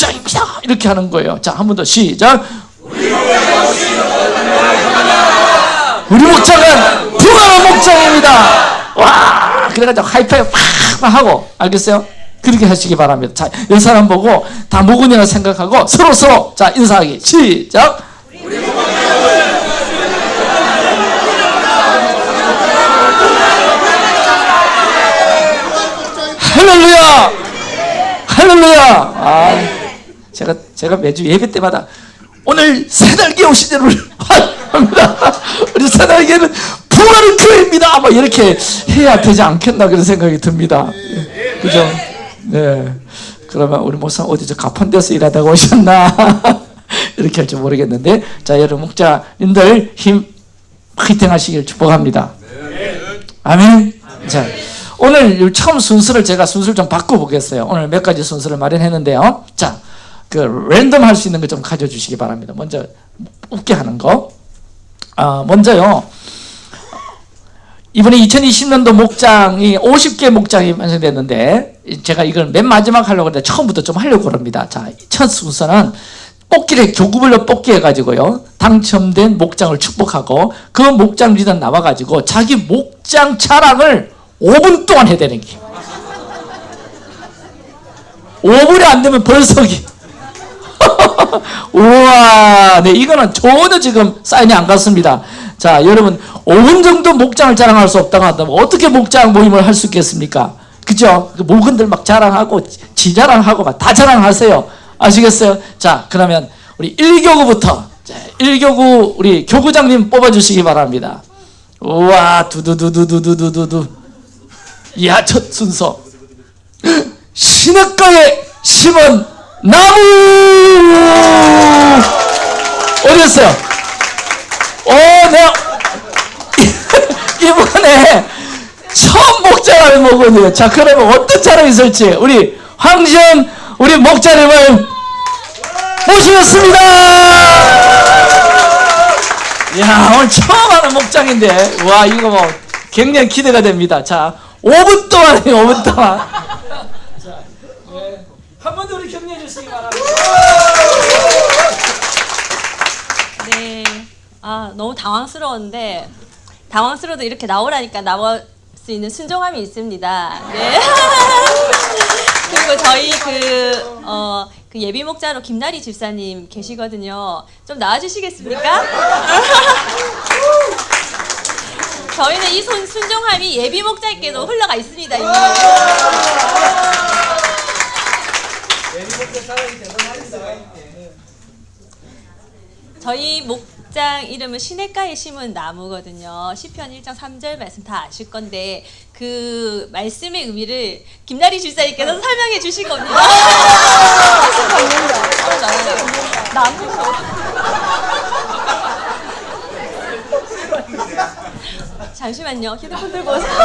목장입니다 이렇게 하는 거예요. 자 한 번 더 시작. 우리 목장은 평안한 목장입니다. 와 그래가지고 하이파이브 팍 하고 알겠어요? 그렇게 하시기 바랍니다. 자, 이 사람 보고 다 모근이라 생각하고 서로 서로 자 인사하기 시작. 할렐루야! 할렐루야! 아, 제가 제가 매주 예배 때마다 오늘 새날개 오신 여러분 합니다. 우리 새날개는 부활의 교회입니다. 뭐 이렇게 해야 되지 않겠나 그런 생각이 듭니다. 예, 그죠? 네. 그러면 우리 목사 어디서 가판 데서 일하다가 오셨나? 이렇게 할지 모르겠는데. 자 여러분 목자님들 힘 화이팅 하시길 축복합니다. 아멘. 자 오늘 처음 순서를 제가 순서를 좀 바꿔보겠어요. 오늘 몇 가지 순서를 마련했는데요. 자, 그 랜덤 할 수 있는 거 좀 가져주시기 바랍니다. 먼저 웃게 하는 거. 아, 먼저요. 이번에 2020년도 목장이 50개 목장이 완성됐는데 제가 이걸 맨 마지막 하려고 했는데 처음부터 좀 하려고 합니다. 자, 첫 순서는 뽑기를 교구별로 뽑기 해가지고요. 당첨된 목장을 축복하고 그 목장 리더 나와가지고 자기 목장 자랑을 5분 동안 해야 되는 게 5분이 안 되면 벌써기 우와 네 이거는 전혀 지금 사인이 안 갔습니다. 자 여러분 5분 정도 목장을 자랑할 수 없다고 한다면 어떻게 목장 모임을 할 수 있겠습니까? 그죠? 그 목은들 막 자랑하고 지 자랑하고 막 다 자랑하세요. 아시겠어요? 자 그러면 우리 1교구부터 1교구 우리 교구장님 뽑아주시기 바랍니다. 우와 두두두두두두두두 이야 첫 순서. 시냇가에 심은 나무! 어디였어요? 어 내가 이번에 처음 목자를 먹었네요. 자 그러면 어떤 자랑이 있을지 우리 황시현 우리 목자님을 모시겠습니다. 야 오늘 처음 하는 목장인데. 와 이거 뭐 굉장히 기대가 됩니다. 자 5분 동안 해요 5분 동안. 자, 네. 우리 주시기 바랍니다 네, 아 너무 당황스러운데 당황스러워도 이렇게 나오라니까 나올 수 있는 순종함이 있습니다. 네. 그리고 저희 그, 어, 그 예비 목자로 김나리 집사님 계시거든요. 좀 나와주시겠습니까? 저희는 이 손, 순종함이 예비 목자에게도 흘러가 있습니다. 이미. 저희 목장 이름은 시냇가에 심은 나무거든요. 시편 1장 3절 말씀 다 아실 건데 그 말씀의 의미를 김나리 집사님께서 설명해 주실 겁니다. 나무 잠시만요. 휴대폰 들고 오세요.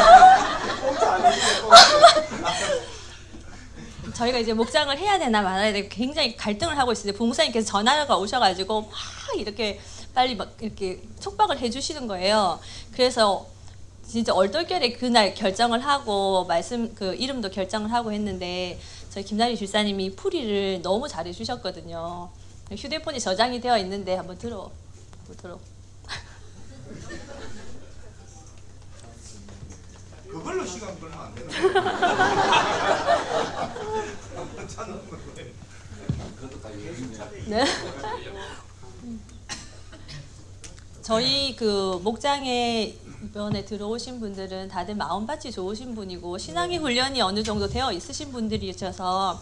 저희가 이제 목장을 해야 되나 말아야 되나 굉장히 갈등을 하고 있는데 부목사님께서 전화가 오셔가지고 막 이렇게 빨리 막 이렇게 촉박을 해주시는 거예요. 그래서 진짜 얼떨결에 그날 결정을 하고 말씀 그 이름도 결정을 하고 했는데 저희 김나리 줄사님이 풀이를 너무 잘해 주셨거든요. 휴대폰이 저장이 되어 있는데 한번 들어 보도록. 그걸로 시간 끌면 안 되는 네. 저희 그 목장에 이번에 들어오신 분들은 다들 마음밭이 좋으신 분이고 신앙의 훈련이 어느 정도 되어 있으신 분들이셔서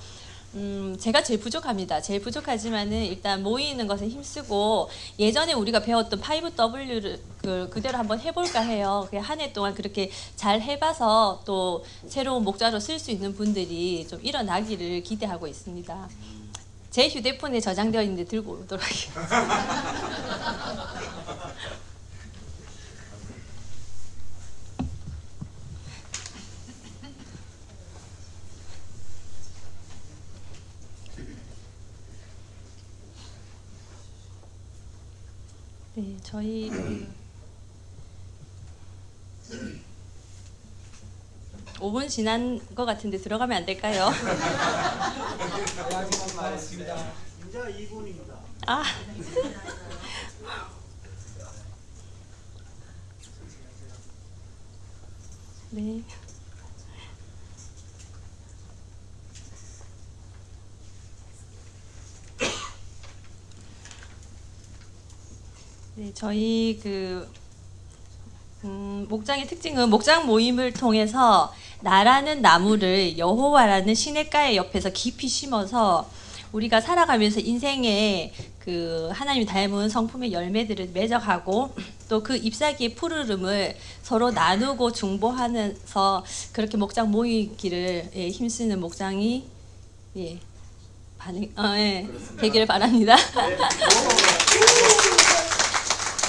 음, 제가 제일 부족합니다. 제일 부족하지만은 일단 모이는 것에 힘쓰고 예전에 우리가 배웠던 5W를 그, 그대로 한번 해볼까 해요. 한 해 동안 그렇게 잘 해봐서 또 새로운 목자로 쓸 수 있는 분들이 좀 일어나기를 기대하고 있습니다. 제 휴대폰에 저장되어 있는데 들고 오도록 하겠습니다. 네, 저희 그 5분 지난 것 같은데 들어가면 안 될까요? 이제 2분입니다. 아. 네. 저희 그 음, 목장의 특징은 목장 모임을 통해서 나라는 나무를 여호와라는 시냇가의 옆에서 깊이 심어서 우리가 살아가면서 인생에 그 하나님이 닮은 성품의 열매들을 맺어가고 또 그 잎사귀의 푸르름을 서로 나누고 중보하면서 그렇게 목장 모이기를 예, 힘쓰는 목장이 예, 반응, 어, 예, 되기를 바랍니다. 네.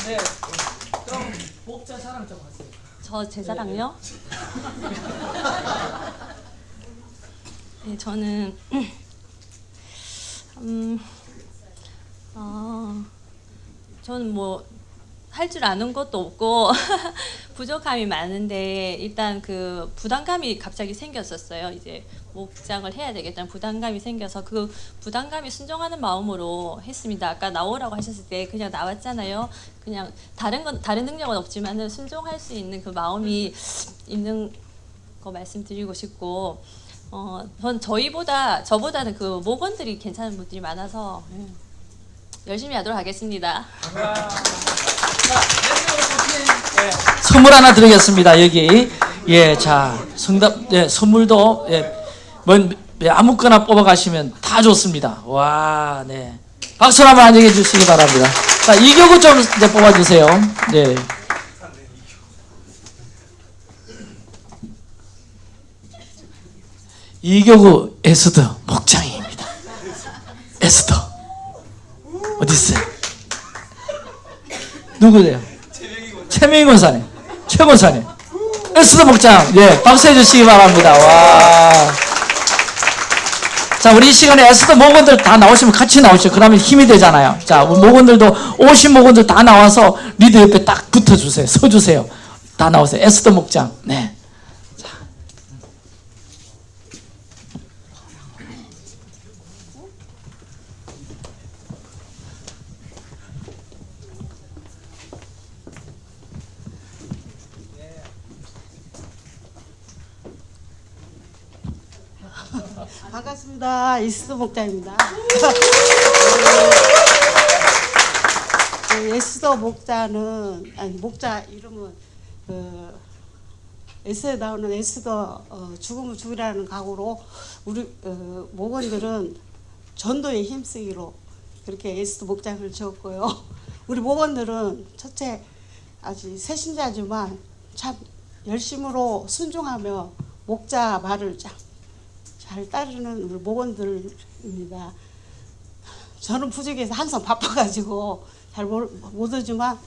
그럼 목자 자랑 좀 하세요. 저제 자랑요? 네, 저는 음, 어, 저는 뭐 할 줄 아는 것도 없고 부족함이 많은데 일단 그 부담감이 갑자기 생겼었어요. 이제 목장을 해야 되겠다는 부담감이 생겨서 그 부담감이 순종하는 마음으로 했습니다. 아까 나오라고 하셨을 때 그냥 나왔잖아요. 그냥 다른 건 다른 능력은 없지만은 순종할 수 있는 그 마음이 있는 거 말씀드리고 싶고 어, 전 저희보다 저보다는 그 목원들이 괜찮은 분들이 많아서 예, 열심히 하도록 하겠습니다. 선물 하나 드리겠습니다. 여기 예, 자 성답 예, 선물도 예, 뭔 예, 아무거나 뽑아 가시면 다 좋습니다. 와, 네. 박수 한번 안녕해 주시기 바랍니다. 자, 이교구 좀 이제 뽑아 주세요. 네. 이교구 에스더 목장입니다. 에스더 어디 있어요? 누구세요? 최명희 권사님, 최 권사님, 에스더 목장, 예, 박수 해 주시기 바랍니다. 와. 자, 우리 이 시간에 에스더 목원들 다 나오시면 같이 나오시죠. 그러면 힘이 되잖아요. 자, 목원들도 오신 목원들 다 나와서 리더 옆에 딱 붙어주세요. 서주세요. 다 나오세요. 에스더 목장. 네. 자. 반갑습니다. 이스드 목자입니다. 그 에스더 목자는 아니 목자 이름은 그 에스에 나오는 에스더 어, 죽으면 죽으라는 각오로 우리 어, 목원들은 전도에 힘쓰기로 그렇게 에스더 목장을 지었고요. 우리 목원들은 첫째 아직 새신자지만 참 열심으로 순종하며 목자 말을 참 잘 따르는 우리 목원들입니다. 저는 부족해서 항상 바빠가지고 잘 못 오지만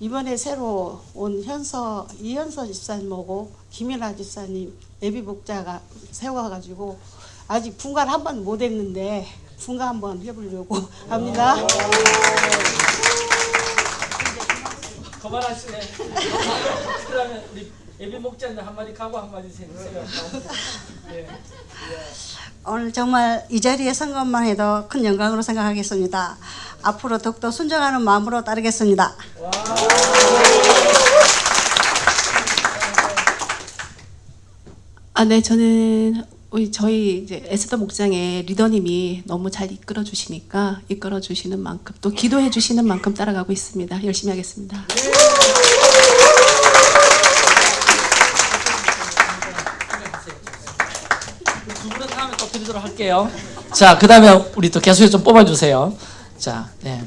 이번에 새로 온 현서 이현서 집사님하고 김연아 집사님 예비 목자가 세워가지고 아직 분가를 한번 못 했는데 분가 한번 해보려고 합니다. 그만하시네. 그러면 우리 예비 목자님 한마디 가고 한 마디 해주세요. 예. 오늘 정말 이 자리에 선 것만 해도 큰 영광으로 생각하겠습니다. 앞으로 더욱더 순종하는 마음으로 따르겠습니다. 아, 네, 저는 우리 저희 이제 에스더 목장의 리더님이 너무 잘 이끌어 주시니까 이끌어 주시는 만큼 또 기도해 주시는 만큼 따라가고 있습니다. 열심히 하겠습니다. 할게요. 자, 그 다음에 우리 또 개수에 좀 뽑아주세요. 자, 네.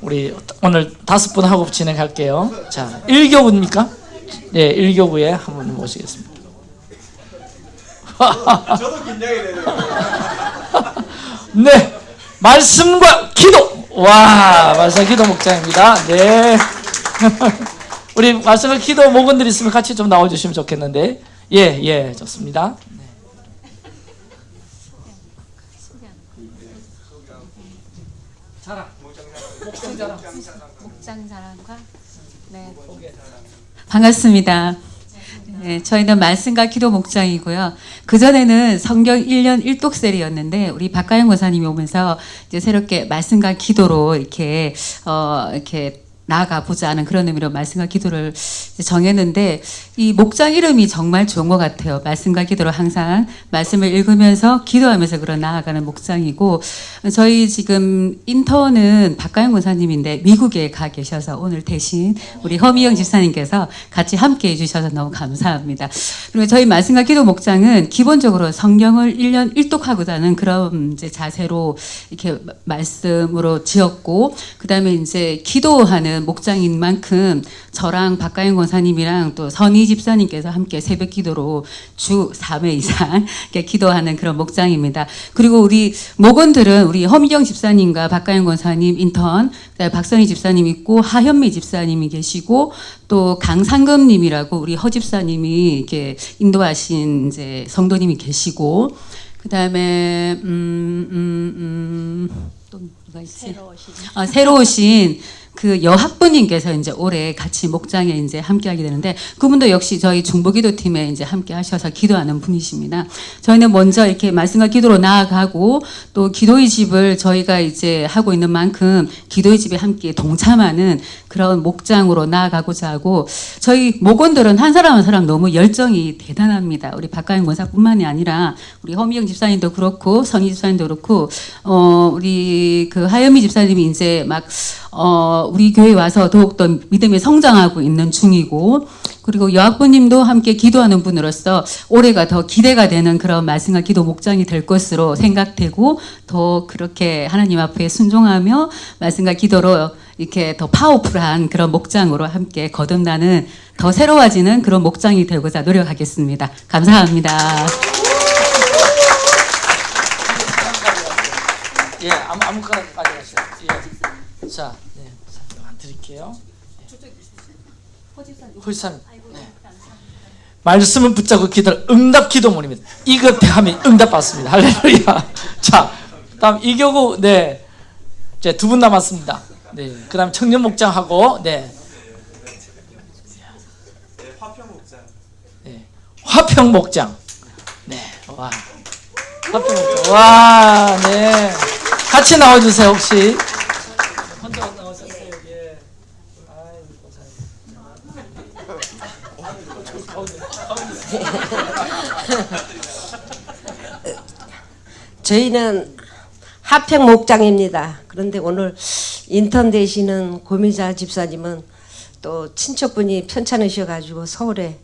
우리 오늘 다섯 분 하고 진행할게요. 자, 1교구입니까? 네, 1교구에 한 분 모시겠습니다. 저도 긴장이 되네요. 네, 말씀과 기도. 와, 말씀 기도 목장입니다. 네. 우리 말씀과 기도 목원들 있으면 같이 좀 나와주시면 좋겠는데. 예, 예, 좋습니다. 네. 자랑. 목장 자랑. 목장 자랑과 네. 반갑습니다. 네, 저희는 말씀과 기도 목장이고요. 그전에는 성경 1년 1독셀이었는데 우리 박가영 권사님이 오면서 이제 새롭게 말씀과 기도로 이렇게 어 이렇게 나아가 보자 하는 그런 의미로 말씀과 기도를 정했는데 이 목장 이름이 정말 좋은 것 같아요. 말씀과 기도로 항상 말씀을 읽으면서 기도하면서 그런 나아가는 목장이고 저희 지금 인턴은 박가영 권사님인데 미국에 가 계셔서 오늘 대신 우리 허미영 집사님께서 같이 함께 해주셔서 너무 감사합니다. 그리고 저희 말씀과 기도 목장은 기본적으로 성경을 1년 1독하고자 하는 그런 이제 자세로 이렇게 말씀으로 지었고 그 다음에 이제 기도하는 목장인 만큼 저랑 박가영 권사님이랑 또 선희 집사님께서 함께 새벽 기도로 주 3회 이상 이렇게 기도하는 그런 목장입니다. 그리고 우리 목원들은 우리 허미경 집사님과 박가영 권사님 인턴, 박선희 집사님 있고 하현미 집사님이 계시고 또 강상금님이라고 우리 허 집사님이 이렇게 인도하신 이제 성도님이 계시고 그 다음에 음, 음, 음, 또 누가 있지? 새로 오신 어, 새로 오신 그 여학부님께서 이제 올해 같이 목장에 이제 함께하게 되는데 그분도 역시 저희 중보기도 팀에 이제 함께 하셔서 기도하는 분이십니다. 저희는 먼저 이렇게 말씀과 기도로 나아가고 또 기도의 집을 저희가 이제 하고 있는 만큼 기도의 집에 함께 동참하는 그런 목장으로 나아가고자 하고 저희 목원들은 한 사람 한 사람 너무 열정이 대단합니다. 우리 박가영 권사뿐만이 아니라 우리 허미영 집사님도 그렇고 선희 집사님도 그렇고 어 우리 그 하여미 집사님이 이제 막 어, 우리 교회 와서 더욱 더 믿음에 성장하고 있는 중이고, 그리고 여학부님도 함께 기도하는 분으로서 올해가 더 기대가 되는 그런 말씀과 기도 목장이 될 것으로 생각되고, 더 그렇게 하나님 앞에 순종하며 말씀과 기도로 이렇게 더 파워풀한 그런 목장으로 함께 거듭나는 더 새로워지는 그런 목장이 되고자 노력하겠습니다. 감사합니다. 예, 아무 아무거나 가져가세요. 예. 자, 네, 안 드릴게요. 홀산. 네. 말씀은 붙잡고 기도 응답 기도문입니다. 이것 하면 응답 받습니다. 할렐루야. 자, 다음 이교구 네, 이제 두 분 남았습니다. 네, 그 다음 청년 목장하고 네, 네, 화평 목장. 네, 화평 목장. 네, 와, 화평 목장. 와, 네, 같이 나와주세요 혹시. 혼자 나오셨어요? 예. 저희는 하평 목장입니다. 그런데 오늘 인턴 되시는 고미자 집사님은 또 친척분이 편찮으셔가지고 서울에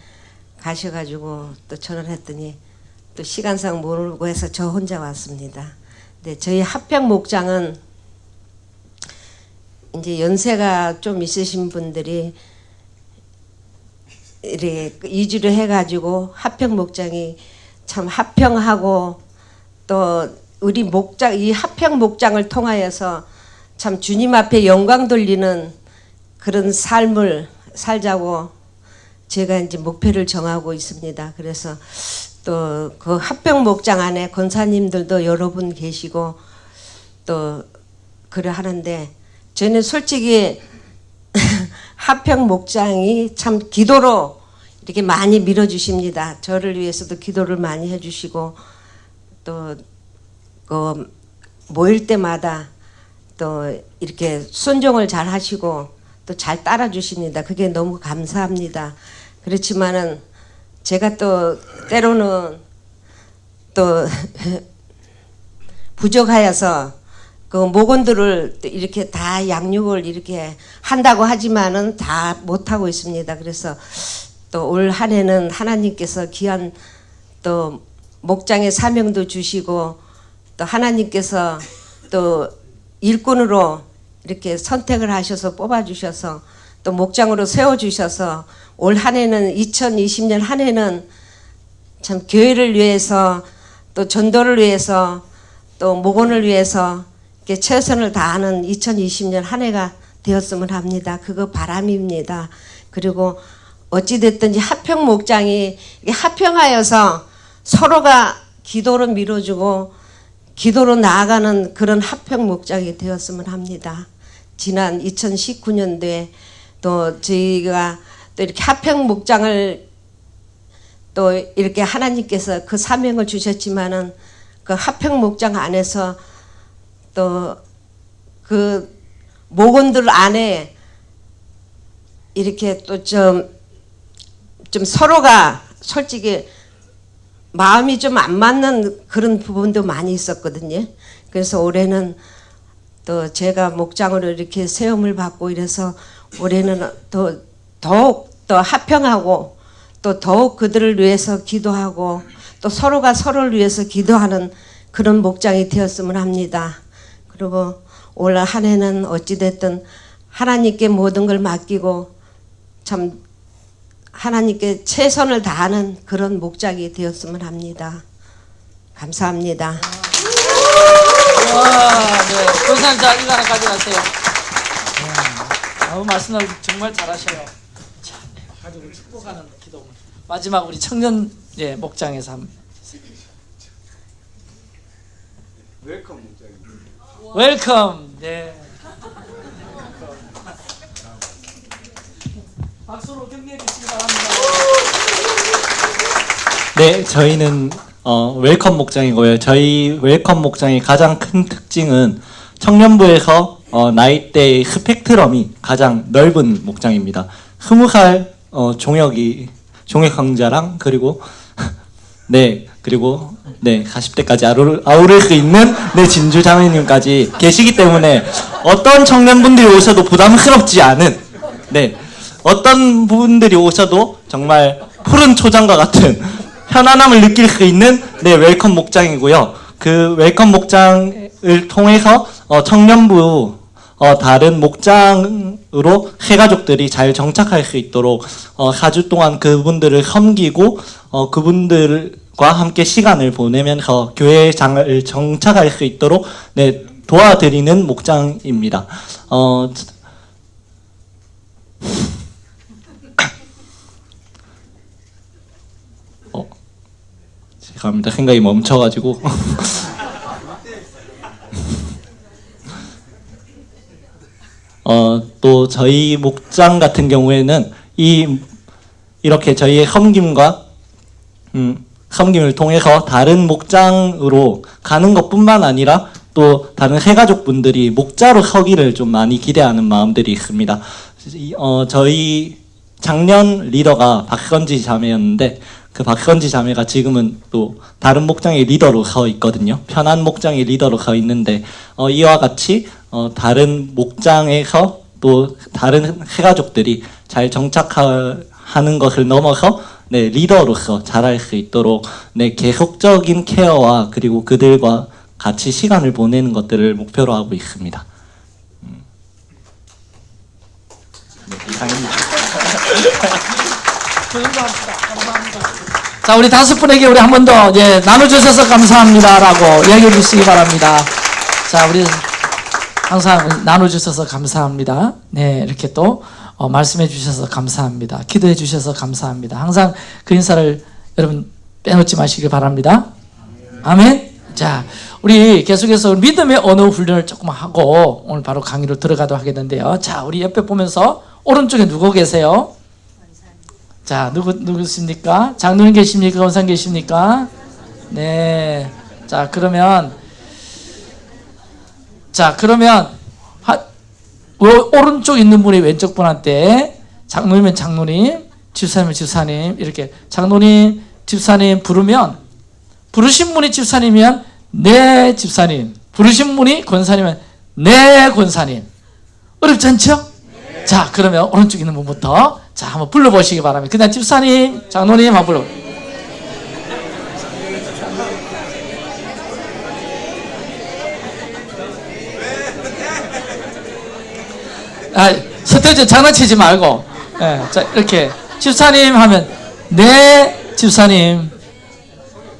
가셔가지고 또 전화했더니 또 시간상 모르고 해서 저 혼자 왔습니다. 네, 저희 하평 목장은 이제 연세가 좀 있으신 분들이 이렇게 이주를 해가지고 하평 목장이 참 하평하고 또 우리 목장 이 하평 목장을 통하여서 참 주님 앞에 영광 돌리는 그런 삶을 살자고 제가 이제 목표를 정하고 있습니다. 그래서 또 그 합병 목장 안에 권사님들도 여러 분 계시고 또 그래 하는데 저는 솔직히 합평 목장이 참 기도로 이렇게 많이 밀어주십니다. 저를 위해서도 기도를 많이 해주시고 또 그 모일 때마다 또 이렇게 순종을 잘 하시고 또 잘 따라 주십니다. 그게 너무 감사합니다. 그렇지만은 제가 또 때로는 또 부족하여서 그 목원들을 이렇게 다 양육을 이렇게 한다고 하지만은 다 못하고 있습니다. 그래서 또 올 한 해는 하나님께서 귀한 또 목장의 사명도 주시고 또 하나님께서 또 일꾼으로 이렇게 선택을 하셔서 뽑아주셔서 또 목장으로 세워주셔서 올 한 해는 2020년 한 해는 참 교회를 위해서 또 전도를 위해서 또 목원을 위해서 이렇게 최선을 다하는 2020년 한 해가 되었으면 합니다. 그거 바람입니다. 그리고 어찌됐든지 하평 목장이 하평하여서 서로가 기도로 밀어주고 기도로 나아가는 그런 하평 목장이 되었으면 합니다. 지난 2019년도에 또 저희가 또 이렇게 하평 목장을 또 이렇게 하나님께서 그 사명을 주셨지만은 그 합평 목장 안에서 또 그 목원들 안에 이렇게 또 좀 좀 서로가 솔직히 마음이 좀 안 맞는 그런 부분도 많이 있었거든요. 그래서 올해는 또 제가 목장으로 이렇게 세움을 받고 이래서 올해는 또 더욱 더 합평하고 또 더욱 그들을 위해서 기도하고 또 서로가 서로를 위해서 기도하는 그런 목장이 되었으면 합니다. 그리고 올 한 해는 어찌됐든 하나님께 모든 걸 맡기고 참 하나님께 최선을 다하는 그런 목장이 되었으면 합니다. 감사합니다. 와, 네. 권사님 자 이거 하나 가져가세요. 네. 아무 말씀을 정말 잘하셔요. 자, 네. 가족을 축복하는 기도. 마지막 우리 청년 예, 목장에서 한 Welcome 목장입니다. Welcome. 네. 박수로 격려해 주시기 바랍니다. 네, 저희는 어, welcome 목장이고요. 저희 welcome 목장의 가장 큰 특징은 청년부에서 어, 나이대의 스펙트럼이 가장 넓은 목장입니다. 스무 살 어, 종혁이 종혁 강자랑 그리고 네 그리고 네 40대까지 아우를, 아우를 수 있는 네 진주 자매님까지 계시기 때문에 어떤 청년분들이 오셔도 부담스럽지 않은 네 어떤 분들이 오셔도 정말 푸른 초장과 같은 편안함을 느낄 수 있는 네 welcome 목장이고요. 그 welcome 목장을 통해서 어, 청년부 어, 다른 목장으로 해가족들이 잘 정착할 수 있도록 어, 4주 동안 그분들을 섬기고 어, 그분들과 함께 시간을 보내면서 교회장을 정착할 수 있도록 네, 도와드리는 목장입니다. 어, 어, 죄송합니다. 생각이 멈춰가지고. 어, 또 저희 목장 같은 경우에는 이 이렇게 저희의 섬김과 음, 섬김을 통해서 다른 목장으로 가는 것뿐만 아니라 또 다른 해가족분들이 목자로 서기를 좀 많이 기대하는 마음들이 있습니다. 이- 어, 저희 작년 리더가 박선지 자매였는데 그 박선지 자매가 지금은 또 다른 목장의 리더로 서 있거든요. 편한 목장의 리더로 서 있는데 어, 이와 같이 어, 다른 목장에서 또 다른 해가족들이 잘 정착하는 것을 넘어서 네, 리더로서 잘할 수 있도록 네, 계속적인 케어와 그리고 그들과 같이 시간을 보내는 것들을 목표로 하고 있습니다. 음. 네, 이상입니다. 자, 우리 다섯 분에게 우리 한 번 더 예, 나눠주셔서 감사합니다 라고 이야기해 주시기 바랍니다. 자, 우리 항상 나눠주셔서 감사합니다. 네, 이렇게 또 어, 말씀해 주셔서 감사합니다. 기도해 주셔서 감사합니다. 항상 그 인사를 여러분 빼놓지 마시길 바랍니다. 아멘. 자, 우리 계속해서 믿음의 언어 훈련을 조금 하고 오늘 바로 강의로 들어가도록 하겠는데요. 자, 우리 옆에 보면서 오른쪽에 누구 계세요? 자, 누구 누구십니까? 장로님 계십니까? 원상 계십니까? 네. 자, 그러면 자, 그러면 하, 오- 오른쪽 있는 분이 왼쪽 분한테 장로님은 장로님, 집사님은 집사님 이렇게 장로님, 집사님 부르면 부르신 분이 집사님이면 네 집사님, 부르신 분이 권사님은 네 권사님. 어렵지 않죠? 자, 그러면 오른쪽 있는 분부터 자, 한번 불러보시기 바랍니다. 그냥 집사님, 장로님 한번 불러. 아, 서태지 장난치지 말고, 예, 자, 이렇게 집사님 하면 네 집사님,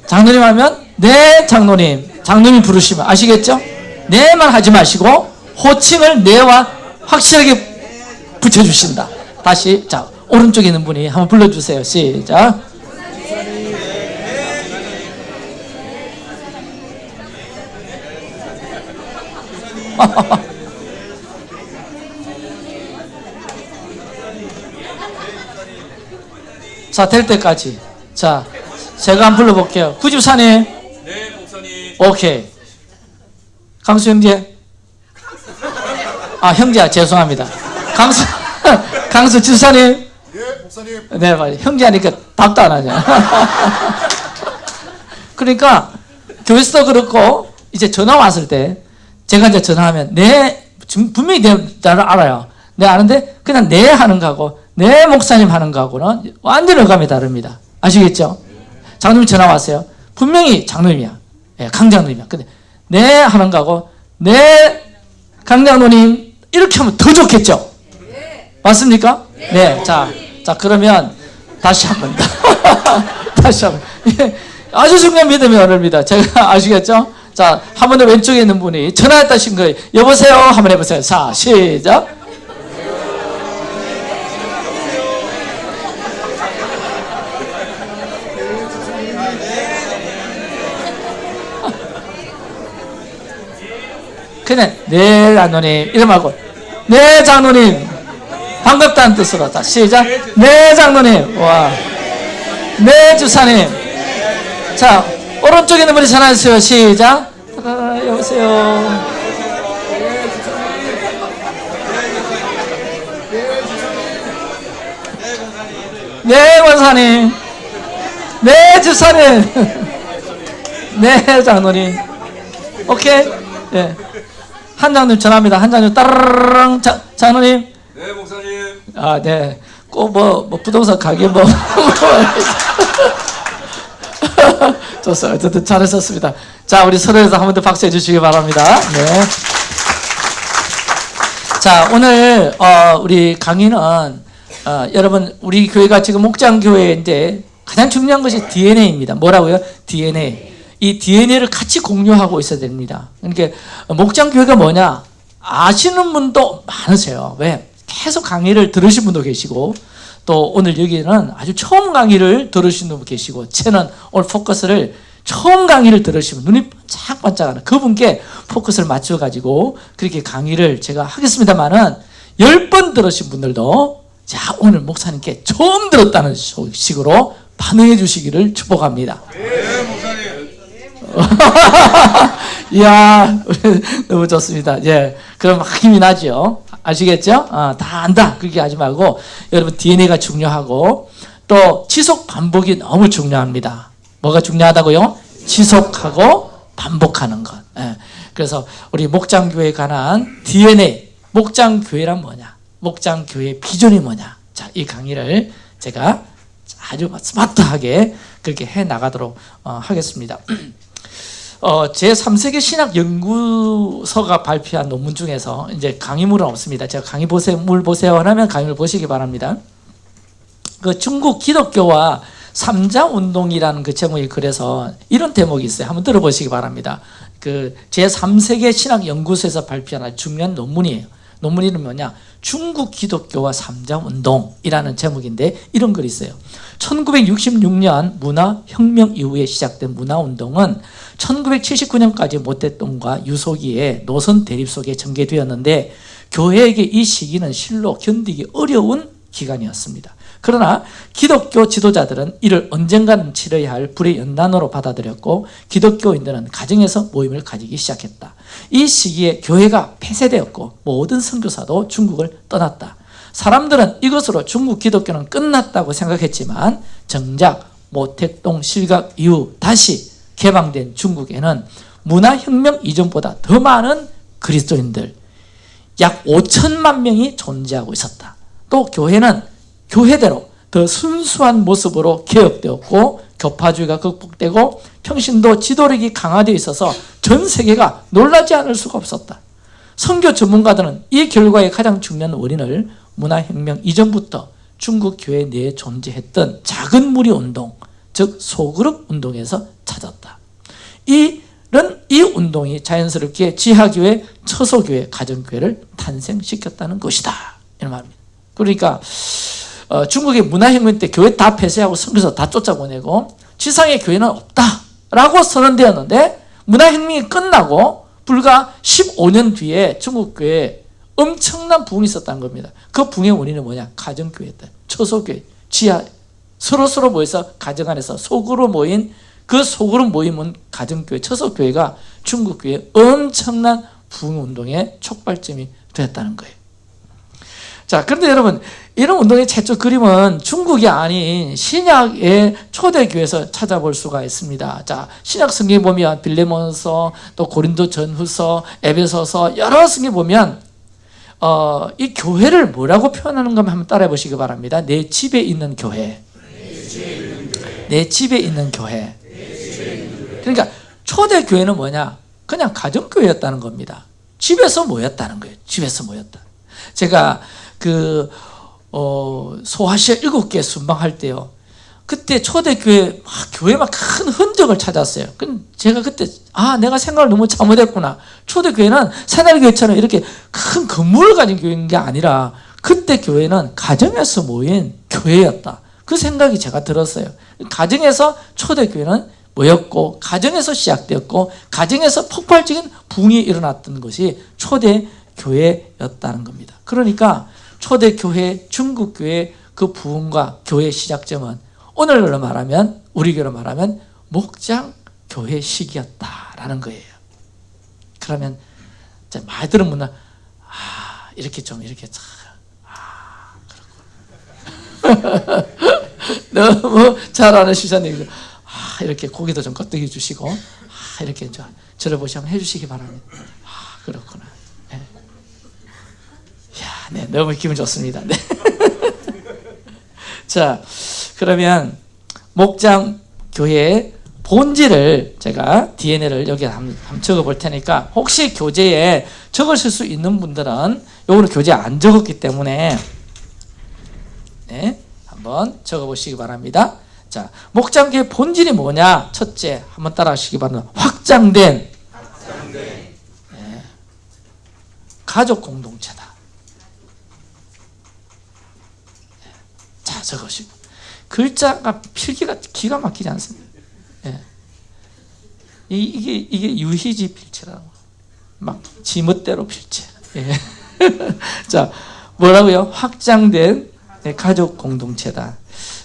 장로님 하면 네 장로님, 장로님 부르시면 아시겠죠? 네만 하지 마시고 호칭을 네와 확실하게 붙여주신다. 다시 자 오른쪽에 있는 분이 한번 불러주세요. 시작. 자 될 때까지 자, 제가 한번 불러볼게요. 구집사님. 네, 목사님. 오케이. 강수 형제. 아, 형제야, 죄송합니다. 강수, 강수 집사님. 예, 목사님. 네, 맞아요. 형제 하니까 답도 안 하냐. 그러니까, 교회에서도 그렇고, 이제 전화 왔을 때, 제가 이제 전화하면, 네, 분명히 내, 나를 알아요. 내 아는데, 그냥 네 하는 거하고, 네 목사님 하는 거하고는 완전 어감이 다릅니다. 아시겠죠? 장로님 전화 왔어요. 분명히 장로님이야. 예, 강장로님이야. 근데, 네 하는 거하고, 네, 강장로님, 이렇게 하면 더 좋겠죠? 맞습니까? 네. 자, 자 그러면 다시 한번 다시 한번 예, 아주 중요한 믿음의 언어입니다. 제가 아시겠죠? 자, 한번더 왼쪽에 있는 분이 전화했다신 거예요. 여보세요? 한번 해보세요. 자, 시작. 그냥 네 장로님 이름 말고 네 장로님 반갑다는 뜻으로 다 시작. 네 장로님. 와 네 주사님. 자 오른쪽에 있는 분이 전화해주세요. 시작. 아, 여보세요. 네 원사님. 네 주사님. 네 장로님. 오케이. 예. 한장님 전화합니다. 한 장님 따르릉. 자, 장로님. 네. 아, 네. 꼭 뭐, 뭐 부동산 가게 뭐. 좋습니다. 어쨌든 잘하셨습니다. 자, 우리 서로에서 한 번 더 박수 해 주시기 바랍니다. 네. 자, 오늘, 어, 우리 강의는, 어, 여러분, 우리 교회가 지금 목장교회인데 가장 중요한 것이 DNA입니다. 뭐라고요? DNA. 이 DNA를 같이 공유하고 있어야 됩니다. 그러니까 목장교회가 뭐냐? 아시는 분도 많으세요. 왜? 계속 강의를 들으신 분도 계시고 또 오늘 여기는 아주 처음 강의를 들으신 분 계시고 채는 오늘 포커스를 처음 강의를 들으시면 눈이 반짝반짝하는 그분께 포커스를 맞춰가지고 그렇게 강의를 제가 하겠습니다만은 열 번 들으신 분들도 자 오늘 목사님께 처음 들었다는 식으로 반응해 주시기를 축복합니다. 네, 목사님. 이야, 너무 좋습니다. 예. 그럼 힘이 나죠? 아시겠죠? 어, 다 안다. 그렇게 하지 말고, 여러분, DNA가 중요하고, 또, 지속 반복이 너무 중요합니다. 뭐가 중요하다고요? 지속하고 반복하는 것. 예. 그래서, 우리 목장교회에 관한 DNA, 목장교회란 뭐냐? 목장교회 비전이 뭐냐? 자, 이 강의를 제가 아주 스마트하게 그렇게 해 나가도록 어, 하겠습니다. 어, 제3세계 신학 연구소가 발표한 논문 중에서 이제 강의물은 없습니다. 제가 강의 보세요, 물 보세요 하면 강의를 보시기 바랍니다. 그 중국 기독교와 삼자 운동이라는 그 제목이 그래서 이런 대목이 있어요. 한번 들어보시기 바랍니다. 그 제3세계 신학 연구소에서 발표한 중요한 논문이에요. 논문 이름이 뭐냐? 중국 기독교와 삼자 운동이라는 제목인데 이런 글이 있어요. 1966년 문화혁명 이후에 시작된 문화운동은 1979년까지 모태똥과 유소기의 노선 대립 속에 전개되었는데 교회에게 이 시기는 실로 견디기 어려운 기간이었습니다. 그러나 기독교 지도자들은 이를 언젠가는 치러야 할 불의 연단으로 받아들였고 기독교인들은 가정에서 모임을 가지기 시작했다. 이 시기에 교회가 폐쇄되었고 모든 선교사도 중국을 떠났다. 사람들은 이것으로 중국 기독교는 끝났다고 생각했지만 정작 모택동 실각 이후 다시 개방된 중국에는 문화혁명 이전보다 더 많은 그리스도인들 약 5천만 명이 존재하고 있었다. 또 교회는 교회대로 더 순수한 모습으로 개혁되었고 교파주의가 극복되고 평신도 지도력이 강화되어 있어서 전 세계가 놀라지 않을 수가 없었다. 선교 전문가들은 이 결과의 가장 중요한 원인을 문화혁명 이전부터 중국 교회 내에 존재했던 작은 무리 운동, 즉 소그룹 운동에서 찾았다. 이런 이 운동이 자연스럽게 지하교회, 처소교회, 가정교회를 탄생시켰다는 것이다. 이런 말입니다. 그러니까 어, 중국의 문화혁명 때 교회 다 폐쇄하고 선교사 다 쫓아보내고 지상의 교회는 없다라고 선언되었는데 문화혁명이 끝나고 불과 15년 뒤에 중국 교회에 엄청난 부흥이 있었다는 겁니다. 그 부흥의 원인은 뭐냐? 가정교회다. 처소교회, 지하 서로 서로 모여서 가정 안에서 속으로 모인 그 속으로 모임은 가정교회, 처소교회가 중국교회 엄청난 부흥운동의 촉발점이 되었다는 거예요. 자, 그런데 여러분, 이런 운동의 최초 그림은 중국이 아닌 신약의 초대교회에서 찾아볼 수가 있습니다. 자, 신약 성경에 보면 빌레몬서, 또 고린도 전후서, 에베소서 여러 성경에 보면 어, 이 교회를 뭐라고 표현하는가 한번 따라해 보시기 바랍니다. 내 집에 있는 교회. 내 집에 있는 교회. 그러니까 초대교회는 뭐냐? 그냥 가정교회였다는 겁니다. 집에서 모였다는 거예요. 집에서 모였다. 제가 그 어, 소아시아 일곱 개 순방할 때요. 그때 초대교회 막 교회 막 큰 흔적을 찾았어요. 그 제가 그때 아 내가 생각을 너무 잘못했구나. 초대교회는 새날교회처럼 이렇게 큰 건물을 가진 교회인 게 아니라 그때 교회는 가정에서 모인 교회였다. 그 생각이 제가 들었어요. 가정에서 초대교회는 모였고 가정에서 시작되었고 가정에서 폭발적인 붕이 일어났던 것이 초대교회였다는 겁니다. 그러니까 초대교회, 중국교회 그 부흥과 교회 시작점은 오늘날로 말하면 우리 교로 말하면 목장 교회 시기였다라는 거예요. 그러면 많이 들은 분은 아 이렇게 좀 이렇게 참 아, 그렇구나. 너무 잘 아는 시사님 아 이렇게 고개도 좀 껐덕여 주시고 아 이렇게 좀 저를 보시 한번 해주시기 바랍니다. 아 그렇구나. 네. 너무 기분 좋습니다. 네. 자, 그러면 목장 교회의 본질을 제가 DNA를 여기 한번 적어 볼 테니까 혹시 교재에 적으실 수 있는 분들은 요거는 교재에 안 적었기 때문에 네, 한번 적어 보시기 바랍니다. 자, 목장교의 본질이 뭐냐? 첫째, 한번 따라 하시기 바랍니다. 확장된, 네, 가족 공동체다. 자, 적으시고. 글자가 필기가 기가 막히지 않습니다. 예. 이, 이게, 이게 유희지 필체라고. 막, 지멋대로 필체. 예. 자, 뭐라고요? 확장된 네, 가족 공동체다.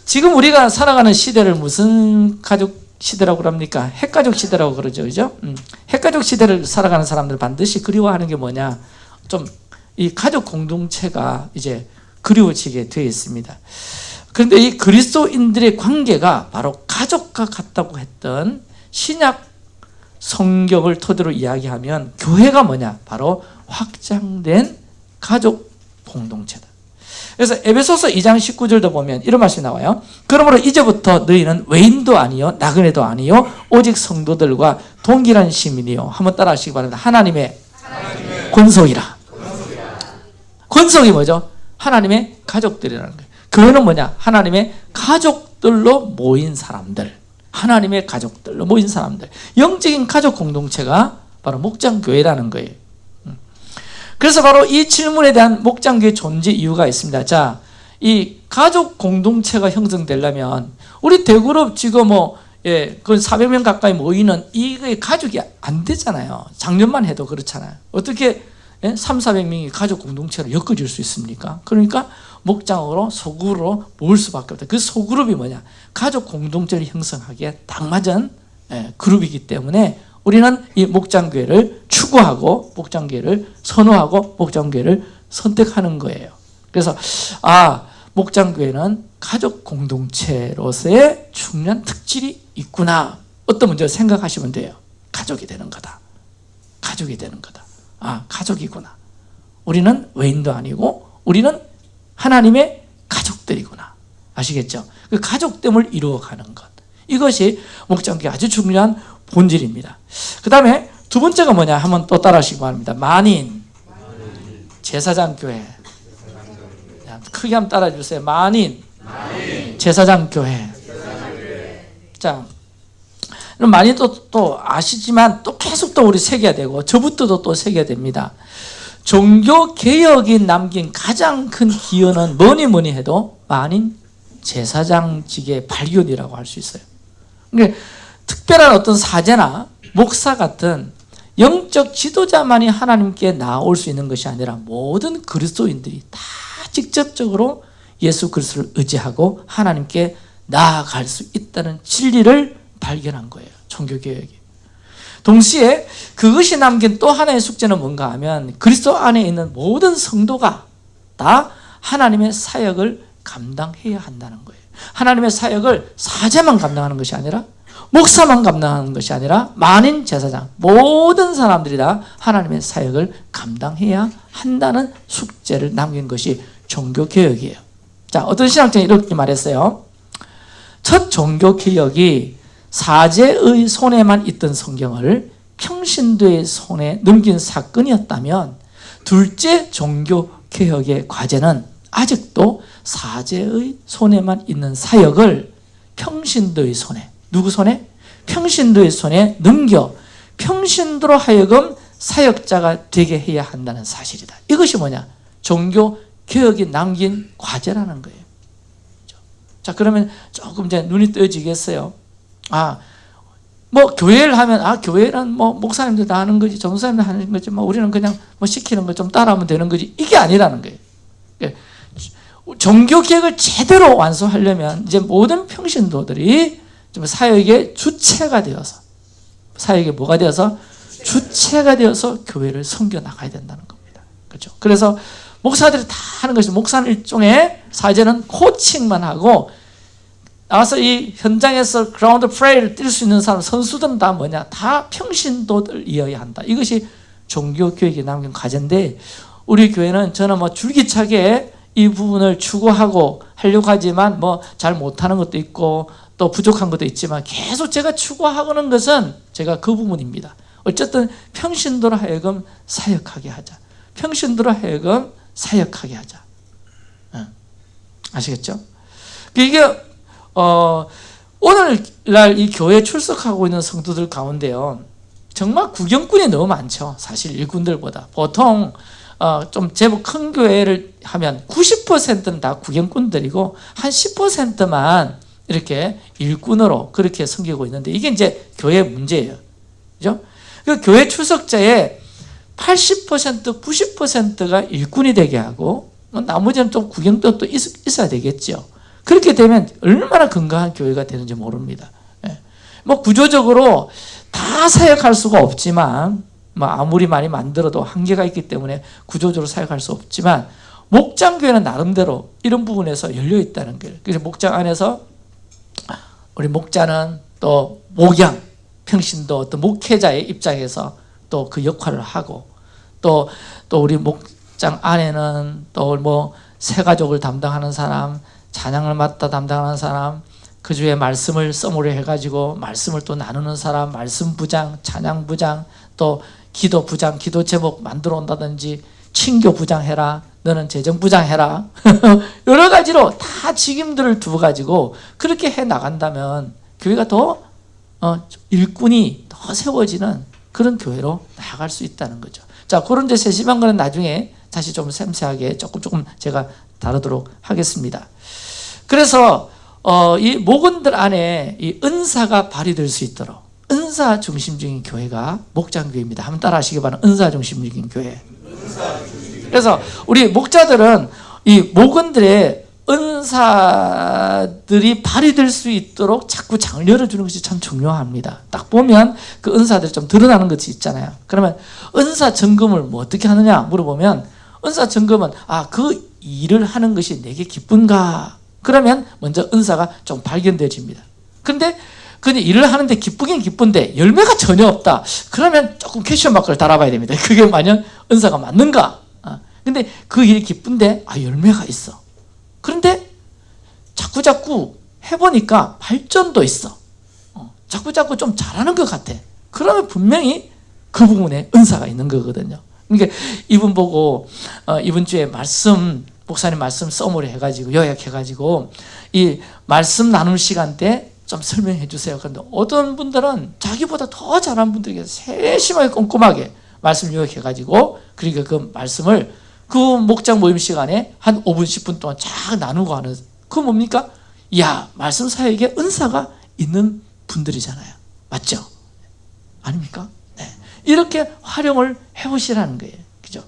지금 우리가 살아가는 시대를 무슨 가족 시대라고 합니까? 핵가족 시대라고 그러죠. 그죠? 음. 핵가족 시대를 살아가는 사람들 반드시 그리워하는 게 뭐냐? 좀 이 가족 공동체가 이제 그리워지게 되어 있습니다. 그런데 이 그리스도인들의 관계가 바로 가족과 같다고 했던 신약 성경을 토대로 이야기하면 교회가 뭐냐? 바로 확장된 가족 공동체다. 그래서 에베소서 2장 19절도 보면 이런 말씀이 나와요. 그러므로 이제부터 너희는 외인도 아니요 나그네도 아니요 오직 성도들과 동일한 시민이요. 한번 따라 하시기 바랍니다. 하나님의, 하나님의 권속이라. 권속이 뭐죠? 하나님의 가족들이라는 거예요. 교회는 뭐냐? 하나님의 가족들로 모인 사람들. 하나님의 가족들로 모인 사람들. 영적인 가족 공동체가 바로 목장교회라는 거예요. 음. 그래서 바로 이 질문에 대한 목장교회 존재 이유가 있습니다. 자, 이 가족 공동체가 형성되려면 우리 대그룹 지금 뭐 예, 그 400명 가까이 모이는 이게 가족이 안 되잖아요. 작년만 해도 그렇잖아요. 어떻게 예? 3, 400명이 가족 공동체로 엮어질 수 있습니까? 그러니까 목장으로 소그룹으로 모을 수밖에 없다. 그 소그룹이 뭐냐? 가족 공동체를 형성하기에 딱 맞은 예, 그룹이기 때문에 우리는 이 목장교회를 추구하고 목장교회를 선호하고 목장교회를 선택하는 거예요. 그래서 아 목장교회는 가족 공동체로서의 중요한 특질이 있구나. 어떤 문제 생각하시면 돼요. 가족이 되는 거다. 가족이 되는 거다. 아 가족이구나. 우리는 외인도 아니고 우리는 하나님의 가족들이구나. 아시겠죠? 그 가족됨을 이루어가는 것. 이것이 목장교회 아주 중요한 본질입니다. 그 다음에 두 번째가 뭐냐 한번 또 따라 하시기 바랍니다. 만인, 제사장 교회. 크게 한번 따라 주세요. 만인, 제사장 교회. 자, 많이 또, 또 아시지만 또 계속 또 우리 새겨야 되고 저부터도 또 새겨야 됩니다. 종교 개혁이 남긴 가장 큰 기여는 뭐니 뭐니 해도 만인 제사장직의 발견이라고 할 수 있어요. 그러니까 특별한 어떤 사제나 목사 같은 영적 지도자만이 하나님께 나올 수 있는 것이 아니라 모든 그리스도인들이 다 직접적으로 예수 그리스도를 의지하고 하나님께 나아갈 수 있다는 진리를 발견한 거예요. 종교개혁이. 동시에 그것이 남긴 또 하나의 숙제는 뭔가 하면 그리스도 안에 있는 모든 성도가 다 하나님의 사역을 감당해야 한다는 거예요. 하나님의 사역을 사제만 감당하는 것이 아니라 목사만 감당하는 것이 아니라 만인 제사장 모든 사람들이 다 하나님의 사역을 감당해야 한다는 숙제를 남긴 것이 종교개혁이에요. 자 어떤 신학자는 이렇게 말했어요. 첫 종교개혁이 사제의 손에만 있던 성경을 평신도의 손에 넘긴 사건이었다면 둘째 종교개혁의 과제는 아직도 사제의 손에만 있는 사역을 평신도의 손에 누구 손에? 평신도의 손에 넘겨 평신도로 하여금 사역자가 되게 해야 한다는 사실이다. 이것이 뭐냐? 종교 개혁이 남긴 과제라는 거예요. 그렇죠? 자 그러면 조금 이제 눈이 떠지겠어요. 아, 뭐 교회를 하면 아 교회는 뭐 목사님들 다 하는 거지 전사님들 하는 거지 뭐 우리는 그냥 뭐 시키는 거 좀 따라하면 되는 거지 이게 아니라는 거예요. 예. 종교 개혁을 제대로 완수하려면 이제 모든 평신도들이 좀 사역의 주체가 되어서 사역의 뭐가 되어서 주체가 되어서 교회를 섬겨 나가야 된다는 겁니다. 그렇죠? 그래서 목사들이 다 하는 것이 목사는 일종의 사제는 코칭만 하고 나와서 이 현장에서 그라운드 프레이를 뛸 수 있는 사람 선수들은 다 뭐냐 다 평신도들이어야 한다. 이것이 종교 교육에 남긴 과제인데 우리 교회는 저는 뭐 줄기차게 이 부분을 추구하고 하려고 하지만 뭐 잘 못하는 것도 있고 또 부족한 것도 있지만 계속 제가 추구하고는 것은 제가 그 부분입니다. 어쨌든 평신도로 하여금 사역하게 하자. 평신도로 하여금 사역하게 하자. 응. 아시겠죠? 이게 어, 오늘날 이 교회 출석하고 있는 성도들 가운데요. 정말 구경꾼이 너무 많죠. 사실 일꾼들보다. 보통 어, 좀 제법 큰 교회를 하면 90%는 다 구경꾼들이고 한 10%만 이렇게 일꾼으로 그렇게 섬기고 있는데 이게 이제 교회 문제예요. 그죠? 그 교회 출석자의 80% 90%가 일꾼이 되게 하고 뭐 나머지는 좀 구경도 또 있, 있어야 되겠죠. 그렇게 되면 얼마나 건강한 교회가 되는지 모릅니다. 예. 뭐 구조적으로 다 사역할 수가 없지만 뭐 아무리 많이 만들어도 한계가 있기 때문에 구조적으로 사역할 수 없지만 목장교회는 나름대로 이런 부분에서 열려 있다는 거예요. 그래서 목장 안에서 우리 목자는 또 목양 평신도 어떤 목회자의 입장에서 또 그 역할을 하고 또 또 우리 목장 안에는 또 뭐 새가족을 담당하는 사람 찬양을 맡아 담당하는 사람 그 주에 말씀을 써모려 해가지고 말씀을 또 나누는 사람 말씀 부장 찬양 부장 또 기도 부장 기도 제목 만들어 온다든지 친교 부장 해라 너는 재정 부장 해라 여러 가지로 다 직임들을 두어 가지고 그렇게 해 나간다면 교회가 더 어, 일꾼이 더 세워지는 그런 교회로 나아갈 수 있다는 거죠. 자 그런 이제 세심한 거는 나중에 다시 좀 섬세하게 조금 조금 제가 다루도록 하겠습니다. 그래서 어, 이 목원들 안에 이 은사가 발휘될 수 있도록 은사 중심적인 교회가 목장교회입니다. 한번 따라 하시기 바랍니다. 은사 중심적인 교회. 그래서 우리 목자들은 이 목원들의 은사들이 발휘될 수 있도록 자꾸 장을 열어주는 것이 참 중요합니다. 딱 보면 그 은사들이 좀 드러나는 것이 있잖아요. 그러면 은사 점검을 뭐 어떻게 하느냐 물어보면 은사 점검은 아 그 일을 하는 것이 내게 기쁜가 그러면 먼저 은사가 좀 발견되어집니다. 근데 근데 일을 하는데 기쁘긴 기쁜데 열매가 전혀 없다. 그러면 조금 question mark를 달아봐야 됩니다. 그게 만약 은사가 맞는가? 아, 근데 그 일이 기쁜데 아 열매가 있어. 그런데 자꾸 자꾸 해보니까 발전도 있어. 어, 자꾸 자꾸 좀 잘하는 것 같아. 그러면 분명히 그 부분에 은사가 있는 거거든요. 그러니까 이분 보고 어, 이번 주에 말씀 목사님 말씀 summary 해가지고 요약해가지고 이 말씀 나눌 시간 때 좀 설명해 주세요. 그런데 어떤 분들은 자기보다 더 잘하는 분들에게 세심하게 꼼꼼하게 말씀 요약해가지고 그러니까 그 말씀을 그 목장 모임 시간에 한 5분 10분 동안 쫙 나누고 하는 그 뭡니까? 야 말씀 사역에 은사가 있는 분들이잖아요. 맞죠? 아닙니까? 네. 이렇게 활용을 해보시라는 거예요. 그죠?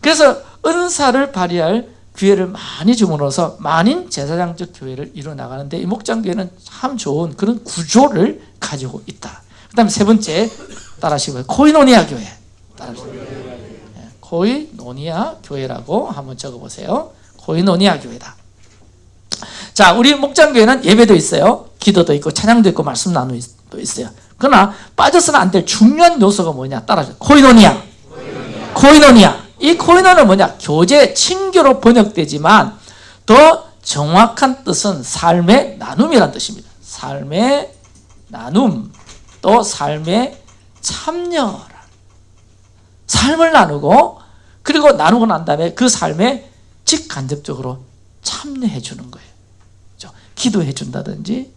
그래서 은사를 발휘할 기회를 많이 주문어서 만인 제사장적 교회를 이루어 나가는데 이 목장교회는 참 좋은 그런 구조를 가지고 있다. 그 다음에 세 번째 따라하시고요. 코이노니아 교회. 예, 코이노니아 교회라고 한번 적어보세요. 코이노니아 교회다. 자, 우리 목장교회는 예배도 있어요. 기도도 있고 찬양도 있고 말씀 나누도 있어요. 그러나 빠져서는 안 될 중요한 요소가 뭐냐? 따라하세요. 코이노니아. 코이노니아. 이 코이노는 뭐냐? 교제, 친교로 번역되지만 더 정확한 뜻은 삶의 나눔이란 뜻입니다. 삶의 나눔, 또 삶의 참여라. 삶을 나누고 그리고 나누고 난 다음에 그 삶에 직간접적으로 참여해 주는 거예요. 그죠? 기도해 준다든지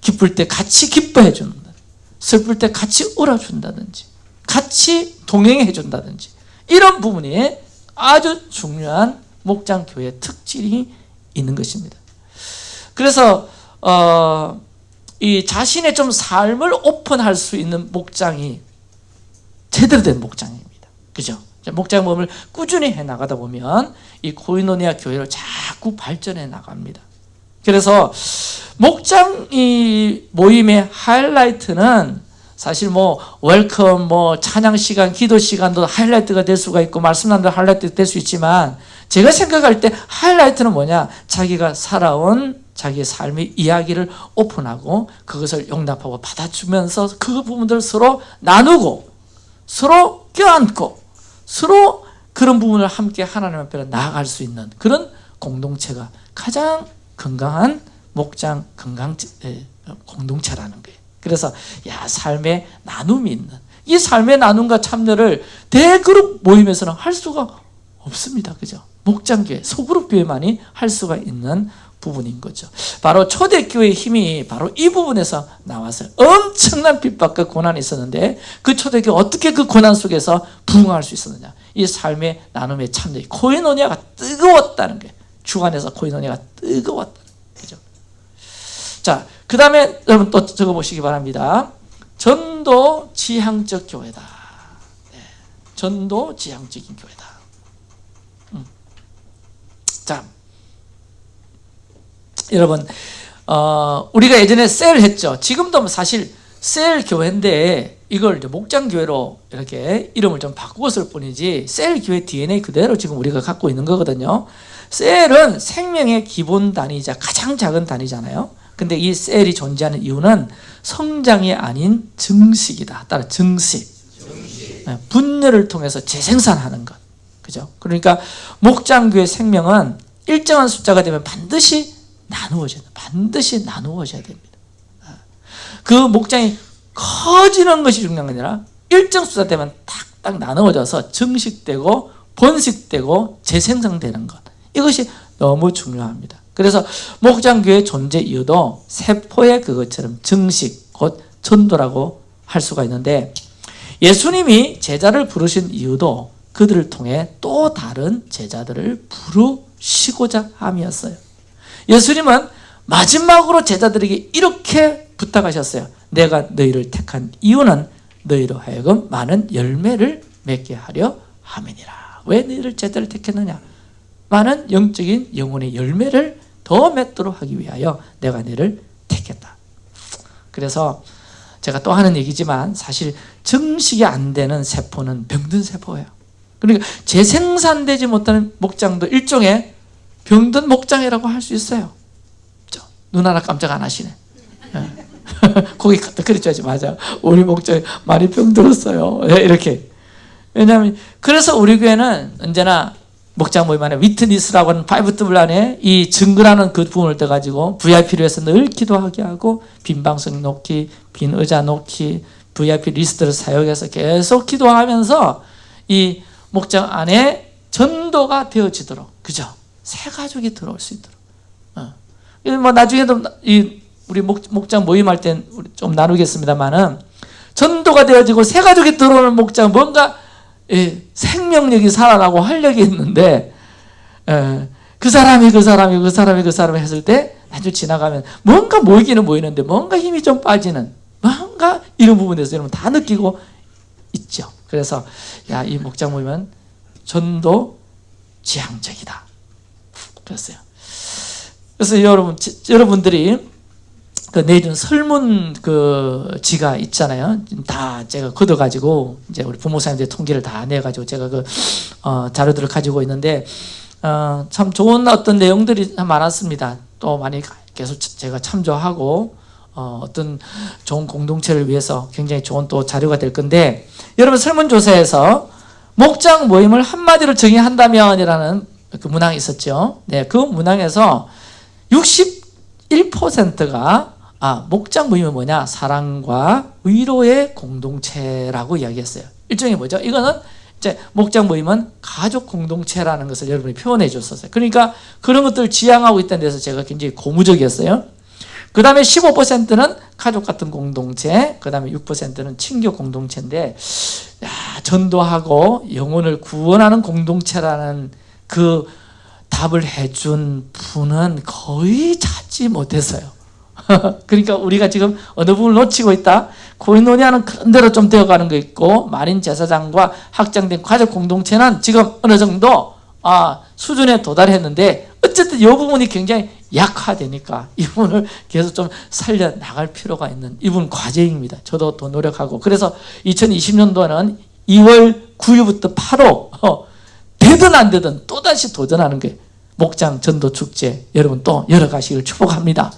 기쁠 때 같이 기뻐해 준다. 슬플 때 같이 울어준다든지 같이 동행해 준다든지 이런 부분이 아주 중요한 목장교회 특질이 있는 것입니다. 그래서 어, 이 자신의 좀 삶을 오픈할 수 있는 목장이 제대로 된 목장입니다. 그죠? 목장 모임을 꾸준히 해 나가다 보면 이 코이노니아 교회를 자꾸 발전해 나갑니다. 그래서 목장 이 모임의 하이라이트는 사실 뭐 welcome 뭐 찬양 시간 기도 시간도 하이라이트가 될 수가 있고 말씀 나눔도 하이라이트 될 수 있지만 제가 생각할 때 하이라이트는 뭐냐 자기가 살아온 자기의 삶의 이야기를 오픈하고 그것을 용납하고 받아주면서 그 부분들 서로 나누고 서로 껴안고 서로 그런 부분을 함께 하나님 앞에 나아갈 수 있는 그런 공동체가 가장 건강한 목장 건강 공동체라는 거예요. 그래서 야 삶의 나눔이 있는 이 삶의 나눔과 참여를 대그룹 모임에서는 할 수가 없습니다. 그죠? 목장교회, 소그룹 교회만이 할 수가 있는 부분인 거죠. 바로 초대교회의 힘이 바로 이 부분에서 나왔어요. 엄청난 핍박과 고난이 있었는데 그 초대교회 어떻게 그 고난 속에서 부흥할 수 있었느냐. 이 삶의 나눔의 참여, 코이노니아가 뜨거웠다는 게 주관에서 코이노니아가 뜨거웠다. 그죠? 자, 그 다음에 여러분 또 적어보시기 바랍니다. 전도 지향적 교회다. 네. 전도 지향적인 교회다. 음. 자, 여러분, 어, 우리가 예전에 셀 했죠. 지금도 뭐 사실 셀 교회인데 이걸 목장 교회로 이렇게 이름을 좀 바꾸었을 뿐이지 셀 교회 DNA 그대로 지금 우리가 갖고 있는 거거든요. 셀은 생명의 기본 단위이자 가장 작은 단위잖아요. 근데 이 셀이 존재하는 이유는 성장이 아닌 증식이다. 따라 증식. 네, 분열을 통해서 재생산하는 것. 그죠? 그러니까 목장교의 생명은 일정한 숫자가 되면 반드시 나누어져야 돼. 반드시 나누어져야 됩니다. 그 목장이 커지는 것이 중요한 게 아니라 일정 숫자 되면 탁딱 나누어져서 증식되고 번식되고 재생성되는 것. 이것이 너무 중요합니다. 그래서 목장교의 존재 이유도 세포의 그것처럼 증식, 곧 전도라고 할 수가 있는데 예수님이 제자를 부르신 이유도 그들을 통해 또 다른 제자들을 부르시고자 함이었어요. 예수님은 마지막으로 제자들에게 이렇게 부탁하셨어요. 내가 너희를 택한 이유는 너희로 하여금 많은 열매를 맺게 하려 함이니라. 왜 너희를 제자를 택했느냐? 많은 영적인 영혼의 열매를 더 맺도록 하기 위하여 내가 너를 택했다. 그래서 제가 또 하는 얘기지만 사실 증식이 안 되는 세포는 병든 세포예요. 그러니까 재생산되지 못하는 목장도 일종의 병든 목장이라고 할 수 있어요. 눈 하나 깜짝 안 하시네. 거기 갖다 그랬죠. 맞아. 우리 목장 많이 병들었어요. 예, 이렇게. 왜냐하면 그래서 우리 교회는 언제나 목장 모임 안에 witness라고 하는 파이브 더블 안에 이 증거라는 그 부분을 둬가지고 VIP를 위해서 늘 기도하게 하고 빈 방석 놓기, 빈 의자 놓기, VIP 리스트를 사용해서 계속 기도하면서 이 목장 안에 전도가 되어지도록 그죠? 새 가족이 들어올 수 있도록. 어. 뭐 나중에도 이 우리 목, 목장 모임할 땐 좀 나누겠습니다만은 전도가 되어지고 새 가족이 들어오는 목장 뭔가 예, 생명력이 살아나고 활력이 있는데 예, 그 사람이 그 사람이 그 사람이 그 사람이 했을 때 아주 지나가면 뭔가 모이기는 모이는데 뭔가 힘이 좀 빠지는 뭔가 이런 부분에서 여러분 다 느끼고 있죠. 그래서 야 이 목장 모임은 전도 지향적이다. 그랬어요. 그래서 여러분 지- 여러분들이 그 내준 설문 그 지가 있잖아요. 다 제가 걷어가지고 이제 우리 부모사님들 통계를 다 내가지고 제가 그 어, 자료들을 가지고 있는데 어, 참 좋은 어떤 내용들이 많았습니다. 또 많이 계속 제가 참조하고 어, 어떤 좋은 공동체를 위해서 굉장히 좋은 또 자료가 될 건데 여러분 설문조사에서 목장 모임을 한마디로 정의한다면이라는 그 문항이 있었죠. 네, 그 문항에서 61%가 아, 목장 모임은 뭐냐? 사랑과 위로의 공동체라고 이야기했어요. 일종의 뭐죠? 이거는 이제 목장 모임은 가족 공동체라는 것을 여러분이 표현해 줬었어요. 그러니까 그런 것들을 지향하고 있다는 데서 제가 굉장히 고무적이었어요. 그 다음에 15%는 가족 같은 공동체, 그 다음에 6%는 친교 공동체인데, 야, 전도하고 영혼을 구원하는 공동체라는 그 답을 해준 분은 거의 찾지 못했어요. 그러니까 우리가 지금 어느 부분을 놓치고 있다. 코인노니아는 그런 대로 좀 되어가는 거 있고 만인 제사장과 확장된 가족 공동체는 지금 어느 정도 아, 수준에 도달했는데 어쨌든 이 부분이 굉장히 약화되니까 이 부분을 계속 좀 살려 나갈 필요가 있는 이 부분 과제입니다. 저도 더 노력하고 그래서 2020년도에는 2월 9일부터 8호 어, 되든 안 되든 또다시 도전하는 게 목장 전도 축제 여러분 또 열어가시길 축복합니다.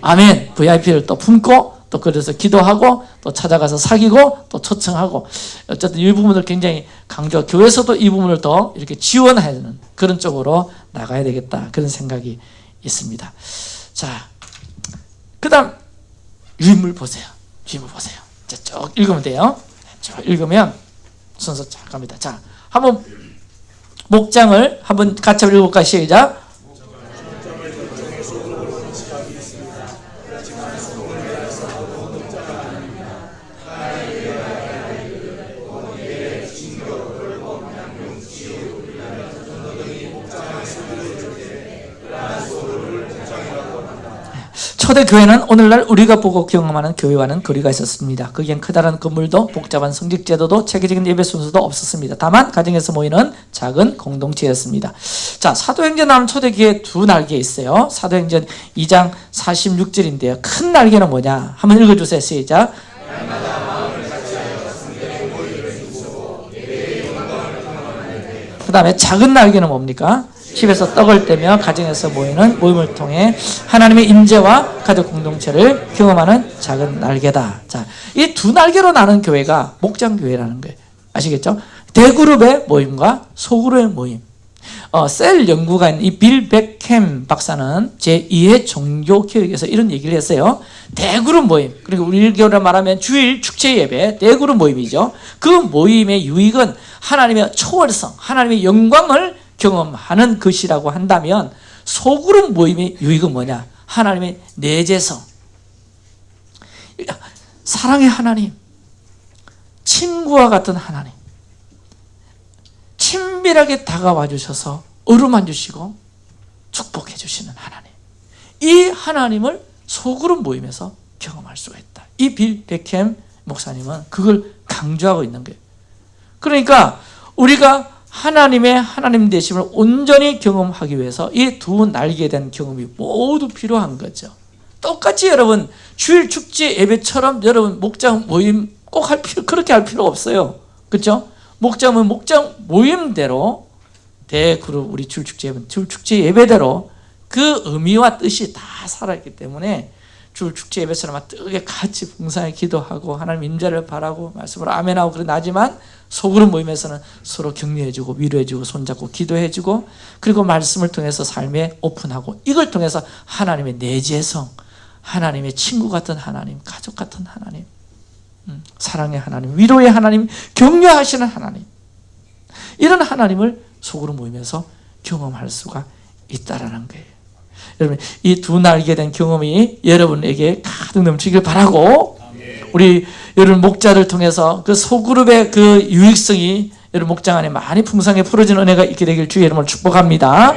아멘. VIP를 또 품고 또 그래서 기도하고 또 찾아가서 사귀고 또 초청하고 어쨌든 이 부분을 굉장히 강조 교회에서도 이 부분을 더 이렇게 지원하는 그런 쪽으로 나가야 되겠다 그런 생각이 있습니다. 자, 그다음 유인물 보세요. 유인물 보세요. 자, 쭉 읽으면 돼요. 쭉 읽으면 순서 쫙 갑니다. 자, 한번 목장을 한번 같이 읽어볼까 시작. 초대 교회는 오늘날 우리가 보고 경험하는 교회와는 거리가 있었습니다. 거기엔 크다란 건물도 복잡한 성직 제도도 체계적인 예배 순서도 없었습니다. 다만 가정에서 모이는 작은 공동체였습니다. 자, 사도행전 나오는 초대교회 두 날개 있어요. 사도행전 2장 46절인데요. 큰 날개는 뭐냐? 한번 읽어주세요. 시작. 그 다음에 작은 날개는 뭡니까? 집에서 떡을 떼며 가정에서 모이는 모임을 통해 하나님의 임재와 가족 공동체를 경험하는 작은 날개다. 자, 이 두 날개로 나는 교회가 목장 교회라는 거예요. 아시겠죠? 대그룹의 모임과 소그룹의 모임. 어, 셀 연구가인 이빌 백햄 박사는 제2회 종교 교육에서 이런 얘기를 했어요. 대그룹 모임. 그리고 우리 교회로 말하면 주일 축제 예배 대그룹 모임이죠. 그 모임의 유익은 하나님의 초월성, 하나님의 영광을 경험하는 것이라고 한다면 소그룹 모임의 유익은 뭐냐? 하나님의 내재성. 사랑의 하나님. 친구와 같은 하나님. 친밀하게 다가와 주셔서 어루만 주시고 축복해 주시는 하나님. 이 하나님을 소그룹 모임에서 경험할 수가 있다. 이 빌 베캠 목사님은 그걸 강조하고 있는 거예요. 그러니까 우리가 하나님의 하나님 되심을 온전히 경험하기 위해서 이 두 날개 된 경험이 모두 필요한 거죠. 똑같이 여러분 주일 축제 예배처럼 여러분 목장 모임 꼭 할 필요 그렇게 할 필요 없어요. 그렇죠? 목장은 목장 모임대로 대그룹 우리 주일 축제 예배 주일 축제 예배대로 그 의미와 뜻이 다 살아 있기 때문에 주일 축제 예배처럼 뜨겁게 같이 봉사에 기도하고 하나님 임재를 바라고 말씀을 아멘하고 그런 나지만 속으로 모임에서는 서로 격려해주고 위로해주고 손잡고 기도해주고 그리고 말씀을 통해서 삶에 오픈하고 이걸 통해서 하나님의 내재성 하나님의 친구 같은 하나님 가족 같은 하나님 음, 사랑의 하나님 위로의 하나님 격려하시는 하나님. 이런 하나님을 속으로 모이면서 경험할 수가 있다라는 거예요. 여러분 이 두 날개 된 경험이 여러분에게 가득 넘치길 바라고 우리 여러분 목자를 통해서 그 소그룹의 그 유익성이 여러분 목장 안에 많이 풍성하게 풀어지는 은혜가 있게 되길 주의 이름으로 축복합니다.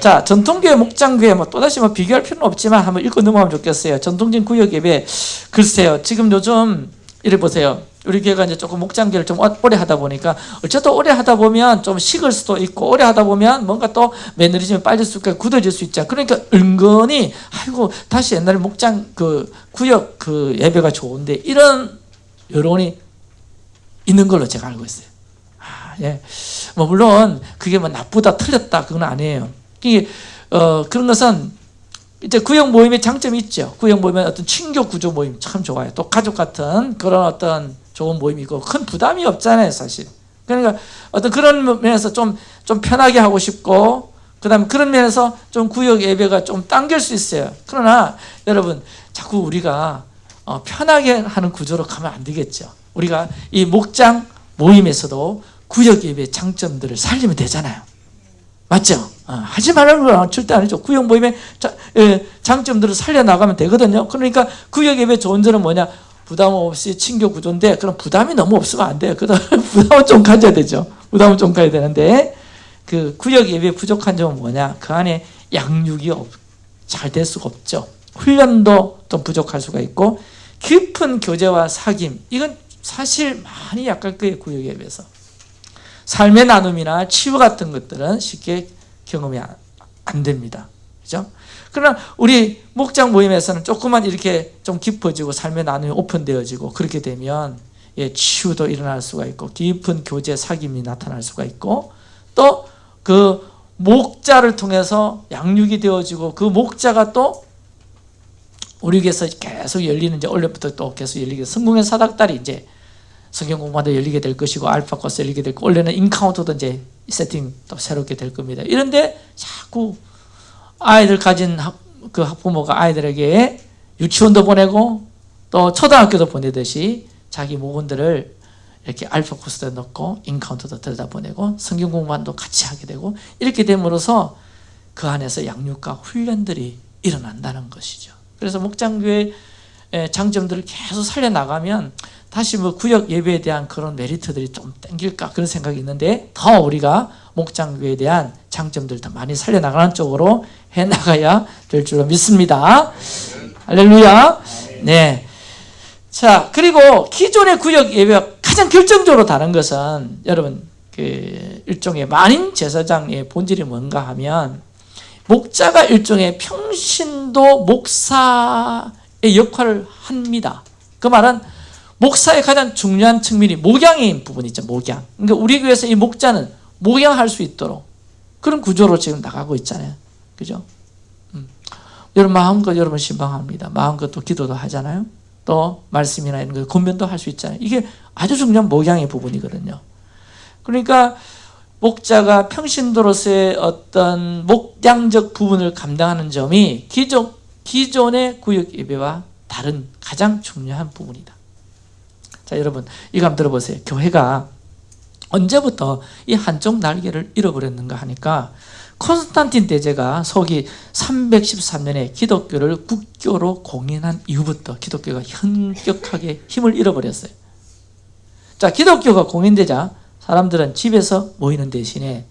자 전통교회 목장교회 뭐 또다시 뭐 비교할 필요는 없지만 한번 읽고 넘어가면 좋겠어요. 전통적인 구역 예배 글쎄요 지금 요즘 이래 보세요. 우리 교회가 이제 조금 목장기를 좀 오래 하다 보니까 어쨌든 오래 하다 보면 좀 식을 수도 있고 오래 하다 보면 뭔가 또 매너리즘이 빠질 수 있고 굳어질 수 있잖아. 그러니까 은근히 아이고 다시 옛날에 목장 그 구역 그 예배가 좋은데 이런 여론이 있는 걸로 제가 알고 있어요. 아, 예. 뭐 물론 그게 뭐 나쁘다 틀렸다 그건 아니에요. 이게 어 그런 것은 이제 구역 모임의 장점이 있죠. 구역 모임은 어떤 친교 구조 모임 참 좋아요. 또 가족 같은 그런 어떤 좋은 모임이고 큰 부담이 없잖아요, 사실. 그러니까 어떤 그런 면에서 좀, 좀 편하게 하고 싶고, 그 다음에 그런 면에서 좀 구역 예배가 좀 당길 수 있어요. 그러나 여러분, 자꾸 우리가 어, 편하게 하는 구조로 가면 안 되겠죠. 우리가 이 목장 모임에서도 구역 예배 장점들을 살리면 되잖아요. 맞죠? 어, 하지 말라는 건 절대 아니죠. 구역 모임의 자, 예, 장점들을 살려나가면 되거든요. 그러니까 구역 예배 좋은 점은 뭐냐? 부담 없이 친교 구조인데 그럼 부담이 너무 없으면 안 돼요. 그다음 부담은 좀 가져야 되죠. 부담은 좀 가야 되는데 그 구역 예배 부족한 점은 뭐냐? 그 안에 양육이 잘 될 수가 없죠. 훈련도 좀 부족할 수가 있고 깊은 교제와 사귐 이건 사실 많이 약할 거예요. 구역 예배에서. 삶의 나눔이나 치유 같은 것들은 쉽게 경험이 안, 안 됩니다. 그죠? 그러나 우리 목장 모임에서는 조금만 이렇게 좀 깊어지고 삶의 나눔이 오픈되어지고 그렇게 되면 예, 치유도 일어날 수가 있고 깊은 교제 사귐이 나타날 수가 있고 또 그 목자를 통해서 양육이 되어지고 그 목자가 또 우리에게서 계속 열리는 이제 원래부터 또 계속 열리게 성공의 사닥달이 이제 성경 공부도 열리게 될 것이고 알파 코스 열리게 될 거고 원래는 인카운터도 이제 세팅 또 새롭게 될 겁니다. 이런데 자꾸 아이들 가진 학, 그 학부모가 아이들에게 유치원도 보내고 또 초등학교도 보내듯이 자기 모건들을 이렇게 알파 코스에 넣고 인카운터도 들여다보내고 성경 공부도 같이 하게 되고 이렇게 됨으로써 그 안에서 양육과 훈련들이 일어난다는 것이죠. 그래서 목장교회 장점들을 계속 살려나가면 다시 뭐 구역 예배에 대한 그런 메리트들이 좀 땡길까 그런 생각이 있는데 더 우리가 목장교회에 대한 장점들 더 많이 살려나가는 쪽으로 해나가야 될 줄로 믿습니다. 할렐루야. 네. 자, 그리고 기존의 구역 예배와 가장 결정적으로 다른 것은 여러분 그 일종의 만인 제사장의 본질이 뭔가 하면 목자가 일종의 평신도 목사의 역할을 합니다. 그 말은 목사의 가장 중요한 측면이 목양인 부분이 있죠. 목양. 그러니까 우리 교회에서 이 목자는 목양할 수 있도록 그런 구조로 지금 나가고 있잖아요. 그죠? 음. 여러분 마음껏 여러분 신방합니다. 마음껏 또 기도도 하잖아요. 또 말씀이나 이런 거 권면도 할 수 있잖아요. 이게 아주 중요한 목양의 부분이거든요. 그러니까 목자가 평신도로서의 어떤 목양적 부분을 감당하는 점이 기존, 기존의 구역 예배와 다른 가장 중요한 부분이다. 자, 여러분, 이거 한번 들어보세요. 교회가 언제부터 이 한쪽 날개를 잃어버렸는가 하니까 콘스탄틴 대제가 서기 313년에 기독교를 국교로 공인한 이후부터 기독교가 현격하게 힘을 잃어버렸어요. 자, 기독교가 공인되자 사람들은 집에서 모이는 대신에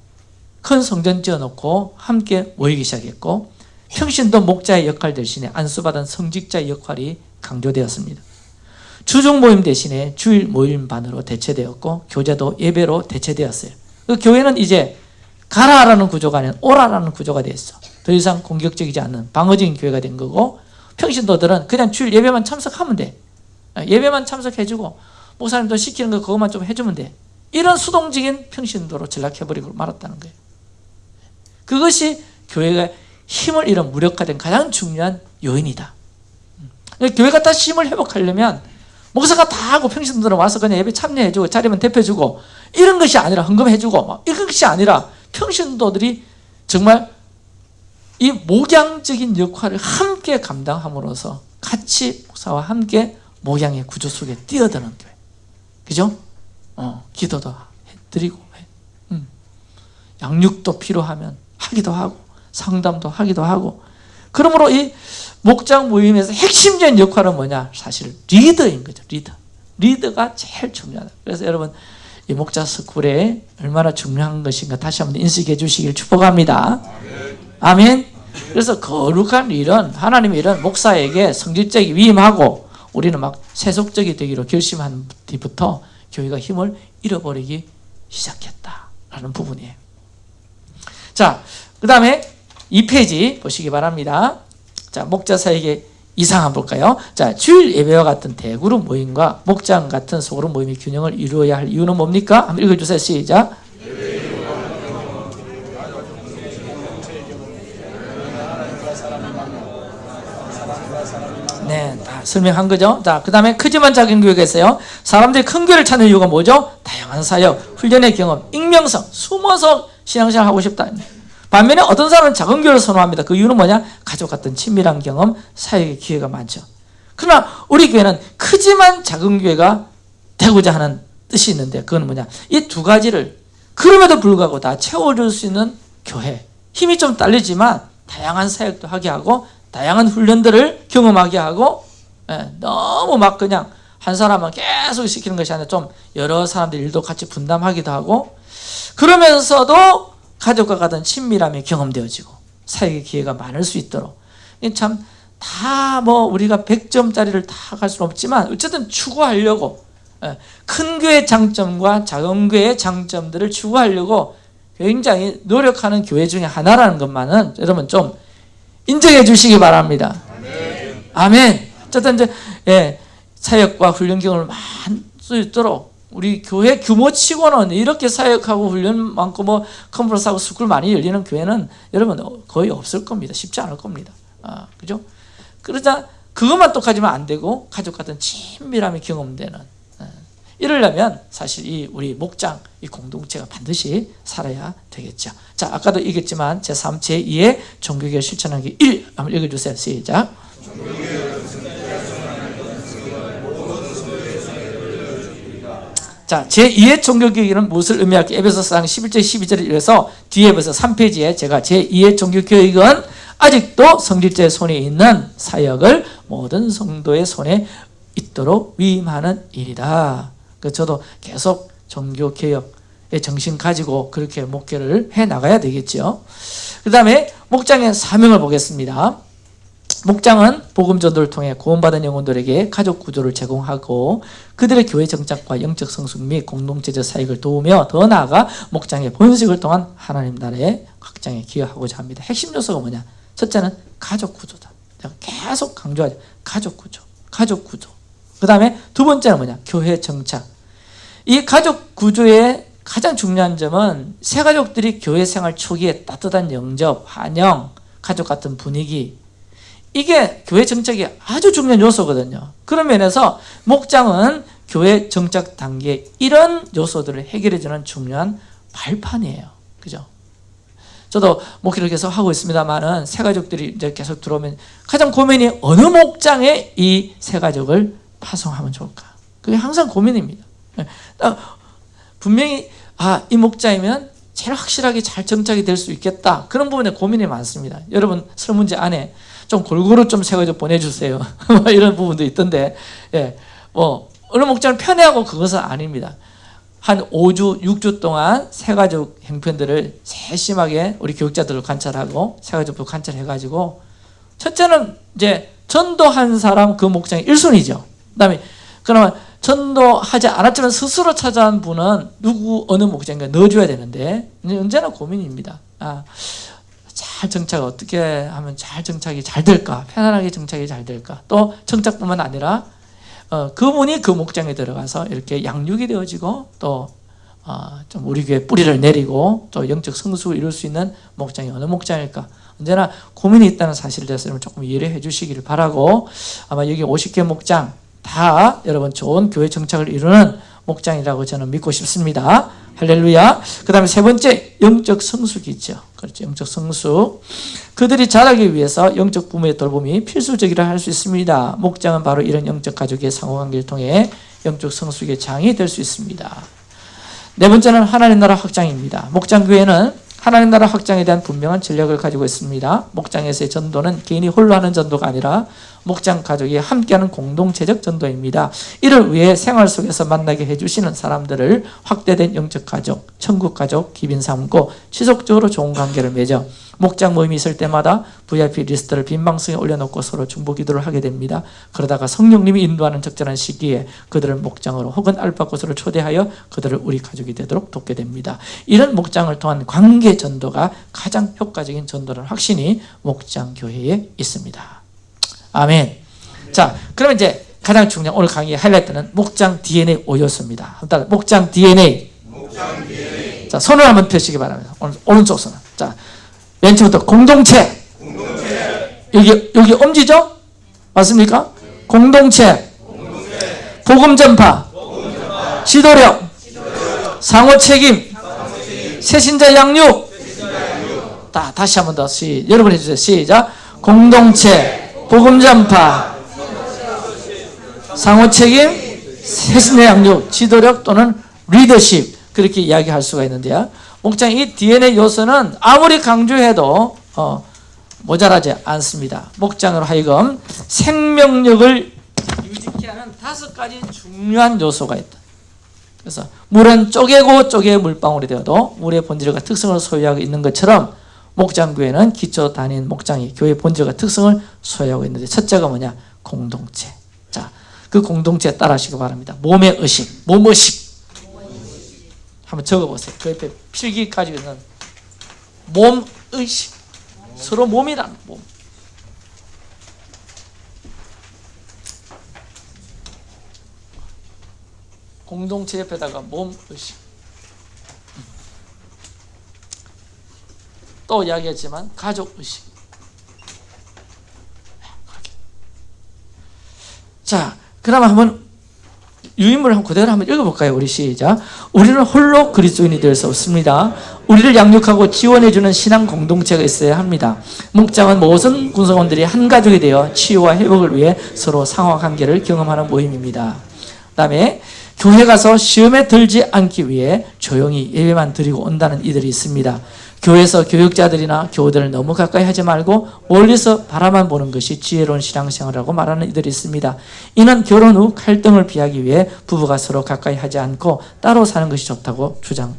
큰 성전 지어놓고 함께 모이기 시작했고 평신도 목자의 역할 대신에 안수받은 성직자의 역할이 강조되었습니다. 주중 모임 대신에 주일 모임반으로 대체되었고 교제도 예배로 대체되었어요. 그 교회는 이제 가라라는 구조가 아닌 오라라는 구조가 됐어. 더 이상 공격적이지 않는 방어적인 교회가 된 거고 평신도들은 그냥 주일 예배만 참석하면 돼. 예배만 참석해주고 목사님도 시키는 거 그것만 좀 해주면 돼. 이런 수동적인 평신도로 전락해버리고 말았다는 거예요. 그것이 교회가 힘을 잃은 무력화된 가장 중요한 요인이다. 교회가 다시 힘을 회복하려면 목사가 다 하고 평신도들은 와서 그냥 예배 참여해주고 자리면 대표주고 이런 것이 아니라 헌금해주고 막 이런 것이 아니라 평신도들이 정말 이 목양적인 역할을 함께 감당함으로써 같이 목사와 함께 목양의 구조 속에 뛰어드는 교회. 그죠? 어, 기도도 드리고, 음. 양육도 필요하면 하기도 하고, 상담도 하기도 하고. 그러므로 이 목장 모임에서 핵심적인 역할은 뭐냐? 사실 리더인 거죠. 리더. 리더가 제일 중요하다. 그래서 여러분 이 목자 스쿨에 얼마나 중요한 것인가 다시 한번 인식해 주시길 축복합니다. 아멘. 그래서 거룩한 일은 하나님의 일은 목사에게 성질적이 위임하고 우리는 막 세속적이 되기로 결심한 뒤부터 교회가 힘을 잃어버리기 시작했다라는 부분이에요. 자, 그 다음에 2페이지 보시기 바랍니다. 자, 목자 사에게 이상 한번 볼까요? 자, 주일 예배와 같은 대그룹 모임과 목장 같은 소그룹 모임의 균형을 이루어야 할 이유는 뭡니까? 한번 읽어주세요. 시작. 네, 다 설명한 거죠. 자, 그 다음에 크지만 작은 있어요. 사람들이 큰 교회를 찾는 이유가 뭐죠? 다양한 사역, 훈련의 경험, 익명성, 숨어서 신앙생활 하고 싶다. 반면에 어떤 사람은 작은 교회를 선호합니다. 그 이유는 뭐냐? 가족 같은 친밀한 경험, 사역의 기회가 많죠. 그러나 우리 교회는 크지만 작은 교회가 되고자 하는 뜻이 있는데 그건 뭐냐? 이 두 가지를 그럼에도 불구하고 다 채워줄 수 있는 교회. 힘이 좀 딸리지만 다양한 사역도 하게 하고 다양한 훈련들을 경험하게 하고 예, 너무 막 그냥 한 사람만 계속 시키는 것이 아니라 좀 여러 사람들 일도 같이 분담하기도 하고 그러면서도 가족과 같은 친밀함이 경험되어지고 사역의 기회가 많을 수 있도록 참 다 뭐 우리가 100점짜리를 다 갈 수는 없지만 어쨌든 추구하려고 예, 큰 교회의 장점과 작은 교회의 장점들을 추구하려고 굉장히 노력하는 교회 중에 하나라는 것만은 여러분 좀 인정해 주시기 바랍니다. 아멘. 어쨌든 이제 예, 사역과 훈련 경험을 많이 수 있도록 우리 교회 규모치고는 이렇게 사역하고 훈련 많고 뭐 conference하고 school 많이 열리는 교회는 여러분 거의 없을 겁니다. 쉽지 않을 겁니다. 아, 그죠? 그러자 그것만 똑하지만 안 되고 가족 같은 친밀함이 경험되는 예. 이러려면 사실 이 우리 목장 이 공동체가 반드시 살아야 되겠죠. 자, 아까도 얘기했지만 제3, 제2의 종교개혁 실천하기 1 한번 읽어주세요. 시작. 자, 제2의 종교교육은 무엇을 의미할까? 에베소서 11절 12절을 읽어서 뒤에 벌써 3페이지에 제가 제2의 종교교육은 아직도 성질자의 손에 있는 사역을 모든 성도의 손에 있도록 위임하는 일이다. 그 저도 계속 종교개혁의 정신 가지고 그렇게 목회를 해 나가야 되겠죠. 그 다음에 목장의 사명을 보겠습니다. 목장은 복음 전도를 통해 구원받은 영혼들에게 가족 구조를 제공하고 그들의 교회 정착과 영적 성숙 및 공동체적 사역을 도우며 더 나아가 목장의 번식을 통한 하나님 나라의 확장에 기여하고자 합니다. 핵심 요소가 뭐냐? 첫째는 가족 구조다. 계속 강조하죠. 가족 구조, 가족 구조. 그 다음에 두 번째는 뭐냐? 교회 정착. 이 가족 구조의 가장 중요한 점은 새 가족들이 교회 생활 초기에 따뜻한 영접, 환영, 가족 같은 분위기 이게 교회 정착이 아주 중요한 요소거든요. 그런 면에서 목장은 교회 정착 단계 이런 요소들을 해결해주는 중요한 발판이에요. 그죠? 저도 목회를 계속 하고 있습니다만은 새 가족들이 이제 계속 들어오면 가장 고민이 어느 목장에 이 새 가족을 파송하면 좋을까? 그게 항상 고민입니다. 분명히 아, 이 목장이면 제일 확실하게 잘 정착이 될 수 있겠다. 그런 부분에 고민이 많습니다. 여러분 설문제 안에 좀 골고루 좀 세가지고 보내주세요. 뭐 이런 부분도 있던데, 예, 뭐 어느 목장을 편애하고 그것은 아닙니다. 한 5주, 6주 동안 세가족 형편들을 세심하게 우리 교육자들을 관찰하고 세가족도 관찰해가지고 첫째는 이제 전도한 사람 그 목장이 1순위죠. 그 다음에 그러면 전도하지 않았지만 스스로 찾아온 분은 누구 어느 목장인가 넣어줘야 되는데 언제나 고민입니다. 아, 잘 정착 어떻게 하면 잘 정착이 잘 될까? 편안하게 정착이 잘 될까? 또 정착뿐만 아니라 어, 그분이 그 목장에 들어가서 이렇게 양육이 되어지고 또 어, 좀 우리 교회 뿌리를 내리고 또 영적 성수를 이룰 수 있는 목장이 어느 목장일까? 언제나 고민이 있다는 사실을 대해서 조금 이해를 해주시기를 바라고 아마 여기 50개 목장 다 여러분 좋은 교회 정착을 이루는 목장이라고 저는 믿고 싶습니다. 할렐루야. 그 다음에 세 번째, 영적 성숙이 있죠. 그렇죠. 영적 성숙. 그들이 자라기 위해서 영적 부모의 돌봄이 필수적이라 할 수 있습니다. 목장은 바로 이런 영적 가족의 상호관계를 통해 영적 성숙의 장이 될 수 있습니다. 네 번째는 하나님 나라 확장입니다. 목장교회는 하나님 나라 확장에 대한 분명한 전략을 가지고 있습니다. 목장에서의 전도는 개인이 홀로 하는 전도가 아니라 목장 가족이 함께하는 공동체적 전도입니다. 이를 위해 생활 속에서 만나게 해주시는 사람들을 확대된 영적 가족, 천국 가족, 기빈 삼고 지속적으로 좋은 관계를 맺어 목장 모임이 있을 때마다 VIP 리스트를 빈방송에 올려놓고 서로 중보 기도를 하게 됩니다. 그러다가 성령님이 인도하는 적절한 시기에 그들을 목장으로 혹은 알파고스를 초대하여 그들을 우리 가족이 되도록 돕게 됩니다. 이런 목장을 통한 관계 전도가 가장 효과적인 전도라는 확신이 목장 교회에 있습니다. 아멘. 자, 그러면 이제 가장 중요한 오늘 강의의 하이라이트는 목장 DNA 5요소입니다. 한번 목장 DNA. 자, 손을 한번 펴시기 바랍니다. 오른쪽 손을. 자, 맨 처음부터 공동체. 여기, 여기 엄지죠? 맞습니까? 공동체. 복음 전파. 지도력. 상호 책임. 새신자 양육. 다, 다시 한 번 더. 시, 여러분 해주세요. 시작. 공동체. 복음 전파. 상호 책임. 새신자 양육. 지도력 또는 리더십. 그렇게 이야기할 수가 있는데요. 목장 이 DNA 요소는 아무리 강조해도 어, 모자라지 않습니다. 목장으로 하여금 생명력을 유지케 하는 다섯 가지 중요한 요소가 있다. 그래서 물은 쪼개고 쪼개 물방울이 되어도 물의 본질과 특성을 소유하고 있는 것처럼 목장교회는 기초 단위인 목장이 교회 본질과 특성을 소유하고 있는데 첫째가 뭐냐? 공동체. 자, 그 공동체에 따라 하시기 바랍니다. 몸의 의식, 몸의식. 한번 적어보세요. 그 옆에 필기 가지고 있는 몸 의식. 서로 몸이라는 몸. 공동체 옆에다가 몸 의식. 또 이야기했지만 가족 의식. 자, 그럼 한번 유인물을 한번 그대로 한번 읽어볼까요? 우리 시작. 우리는 홀로 그리스도인이 될 수 없습니다. 우리를 양육하고 지원해주는 신앙 공동체가 있어야 합니다. 목장은 모든 군사원들이 한 가족이 되어 치유와 회복을 위해 서로 상호 관계를 경험하는 모임입니다. 그 다음에 교회 가서 시험에 들지 않기 위해 조용히 예배만 드리고 온다는 이들이 있습니다. 교회에서 교육자들이나 교우들을 너무 가까이 하지 말고 멀리서 바라만 보는 것이 지혜로운 신앙생활이라고 말하는 이들이 있습니다. 이는 결혼 후 갈등을 피하기 위해 부부가 서로 가까이 하지 않고 따로 사는 것이 좋다고 주장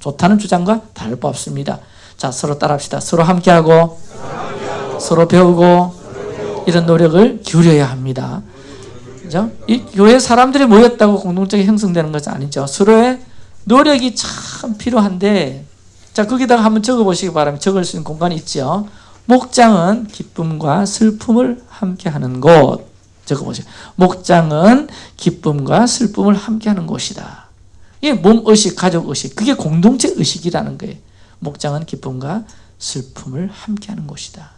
좋다는 주장과 다를 바 없습니다. 자, 서로 따라합시다. 서로 함께하고 서로 배우고 이런 노력을 기울여야 합니다. 이 교회 사람들이 모였다고 공동체가 형성되는 것은 아니죠. 서로의 노력이 참 필요한데 자, 거기다가 한번 적어 보시기 바랍니다. 적을 수 있는 공간이 있죠. 목장은 기쁨과 슬픔을 함께 하는 곳. 적어 보세요. 목장은 기쁨과 슬픔을 함께 하는 곳이다. 이게 몸 의식, 가족 의식. 그게 공동체 의식이라는 거예요. 목장은 기쁨과 슬픔을 함께 하는 곳이다.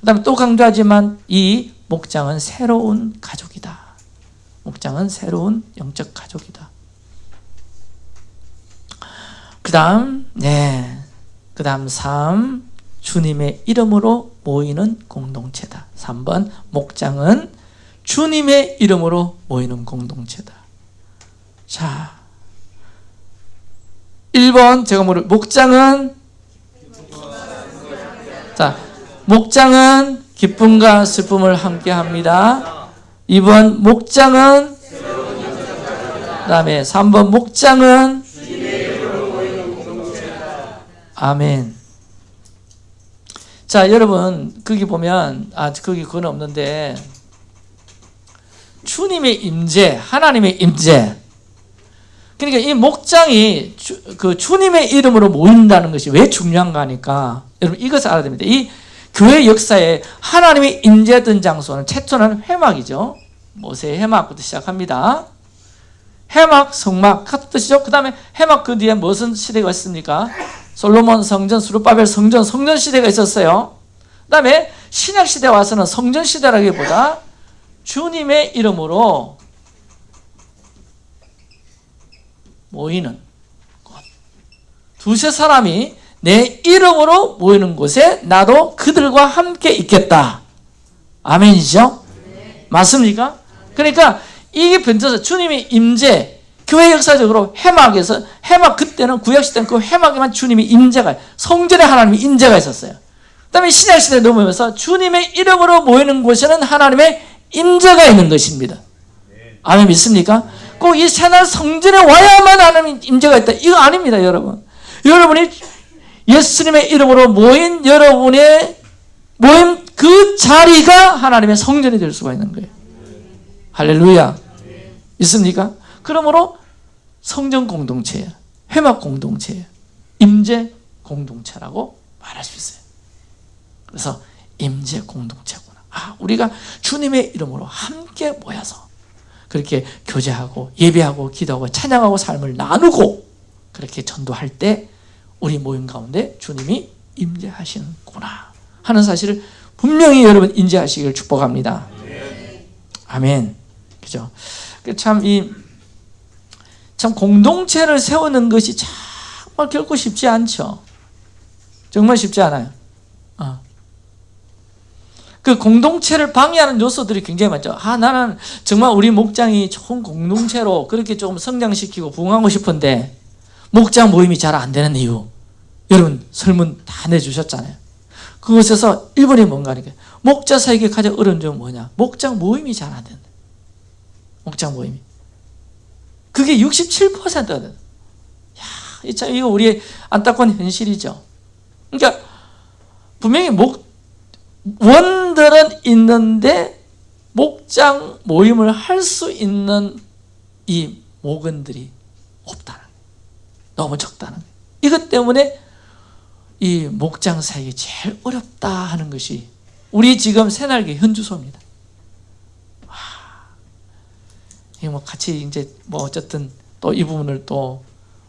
그 다음에 또 강조하지만 이 목장은 새로운 가족이다. 목장은 새로운 영적 가족이다. 그 다음, 네. 그 다음 3. 주님의 이름으로 모이는 공동체다. 3번, 목장은 주님의 이름으로 모이는 공동체다. 자. 1번, 제가 모르, 목장은, 자, 목장은 기쁨과 슬픔을 함께 합니다. 2번, 목장은, 그 다음에 3번, 목장은, 아멘. 자, 여러분, 거기 보면, 아, 거기 그건 없는데, 주님의 임재, 하나님의 임재. 그러니까 이 목장이 주, 그 주님의 이름으로 모인다는 것이 왜 중요한가 하니까, 여러분, 이것을 알아야 됩니다. 이 교회 역사에 하나님의 임재했던 장소는 최초는 회막이죠. 모세의 회막부터 시작합니다. 해막, 성막 같은 뜻이죠. 그 다음에 해막 그 뒤에 무슨 시대가 있습니까? 솔로몬 성전, 수르바벨 성전, 성전 시대가 있었어요. 그 다음에 신약 시대 와서는 성전 시대라기보다 주님의 이름으로 모이는 곳. 두세 사람이 내 이름으로 모이는 곳에 나도 그들과 함께 있겠다. 아멘이죠? 맞습니까? 그러니까 이게 변져서 주님의 임재, 교회 역사적으로 해막에서 해막 그때는 구약 시대는 그 해막에만 주님이 임재가 성전에 하나님이 임재가 있었어요. 그다음에 신약 시대 넘으면서 주님의 이름으로 모이는 곳에는 하나님의 임재가 있는 것입니다. 아멘 믿습니까? 꼭 이 새날 성전에 와야만 하나님 임재가 있다. 이거 아닙니다, 여러분. 여러분이 예수님의 이름으로 모인 여러분의 모임 그 자리가 하나님의 성전이 될 수가 있는 거예요. 할렐루야. 있습니까? 그러므로 성전 공동체예요. 회막 공동체예요. 임재 공동체라고 말할 수 있어요. 그래서 임재 공동체구나. 아, 우리가 주님의 이름으로 함께 모여서 그렇게 교제하고 예배하고 기도하고 찬양하고 삶을 나누고 그렇게 전도할 때 우리 모임 가운데 주님이 임재하시는구나 하는 사실을 분명히 여러분 인지하시기를 축복합니다. 아멘. 그죠? 참이 참 공동체를 세우는 것이 정말 결코 쉽지 않죠. 정말 쉽지 않아요. 어. 그 공동체를 방해하는 요소들이 굉장히 많죠. 아, 나는 정말 우리 목장이 좋은 공동체로 그렇게 조금 성장시키고 부흥하고 싶은데 목장 모임이 잘 안 되는 이유. 여러분 설문 다 내주셨잖아요. 그것에서 1번이 뭔가 하니까 목자 사에게 가장 어려운 점은 뭐냐? 목장 모임이 잘 안 된다. 목장 모임이. 그게 67%가 된다. 야, 이참 이거 우리의 안타까운 현실이죠. 그러니까 분명히 목 원들은 있는데 목장 모임을 할 수 있는 이 목원들이 없다는. 너무 적다는. 이것 때문에 이 목장 사역이 제일 어렵다 하는 것이 우리 지금 새날개 현주소입니다. 와, 이 뭐 같이 이제 뭐 어쨌든 또 이 부분을 또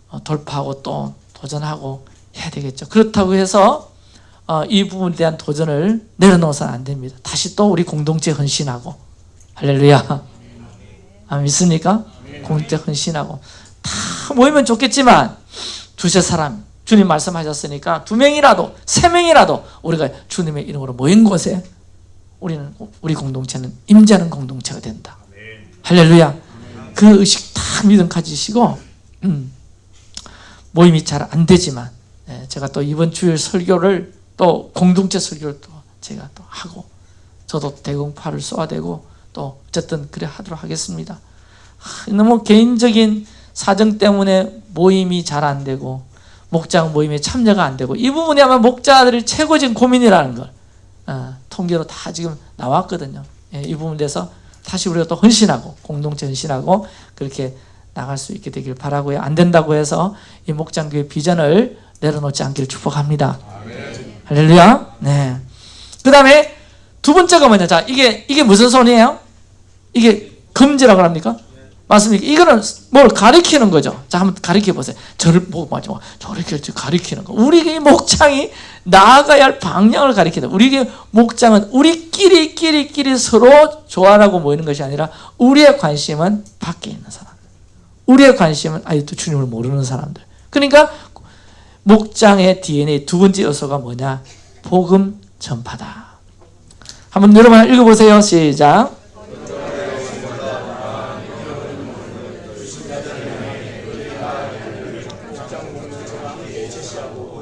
어, 돌파하고 또 도전하고 해야 되겠죠. 그렇다고 해서 어, 이 부분에 대한 도전을 내려놓아서는 안 됩니다. 다시 또 우리 공동체 헌신하고 할렐루야. 아, 믿습니까? 공동체 헌신하고 다 모이면 좋겠지만 두세 사람 주님 말씀하셨으니까 두 명이라도 세 명이라도 우리가 주님의 이름으로 모인 곳에 우리는 우리 공동체는 임재하는 공동체가 된다. 할렐루야. 그 의식 다 믿음 가지시고 음, 모임이 잘 안 되지만 예, 제가 또 이번 주일 설교를 또 공동체 설교를 또 제가 또 하고 저도 대공파를 쏘아 대고 또 어쨌든 그래 하도록 하겠습니다. 하, 너무 개인적인 사정 때문에 모임이 잘 안 되고 목장 모임에 참여가 안 되고 이 부분이 아마 목자들이 최고진 고민이라는 걸 어, 통계로 다 지금 나왔거든요. 예, 이 부분에 대해서 다시 우리가 또 헌신하고 공동체 헌신하고 그렇게 나갈 수 있게 되길 바라고요. 안 된다고 해서 이 목장교회 비전을 내려놓지 않기를 축복합니다. 할렐루야. 네. 그 다음에 두 번째가 뭐냐? 자, 이게 이게 무슨 손이에요? 이게 금지라고 합니까? 맞습니까? 이거는 뭘 가리키는 거죠. 자, 한번 가리켜 보세요. 저를 보고 맞죠? 저렇게 가리키는 거. 우리 목장이 나아가야 할 방향을 가리키다. 우리 목장은 우리끼리 끼리 끼리 서로 조화라고 모이는 것이 아니라 우리의 관심은 밖에 있는 사람. 우리의 관심은 아직도 주님을 모르는 사람들. 그러니까 목장의 DNA 두 번째 요소가 뭐냐? 복음 전파다. 한번 여러분 읽어보세요. 시작.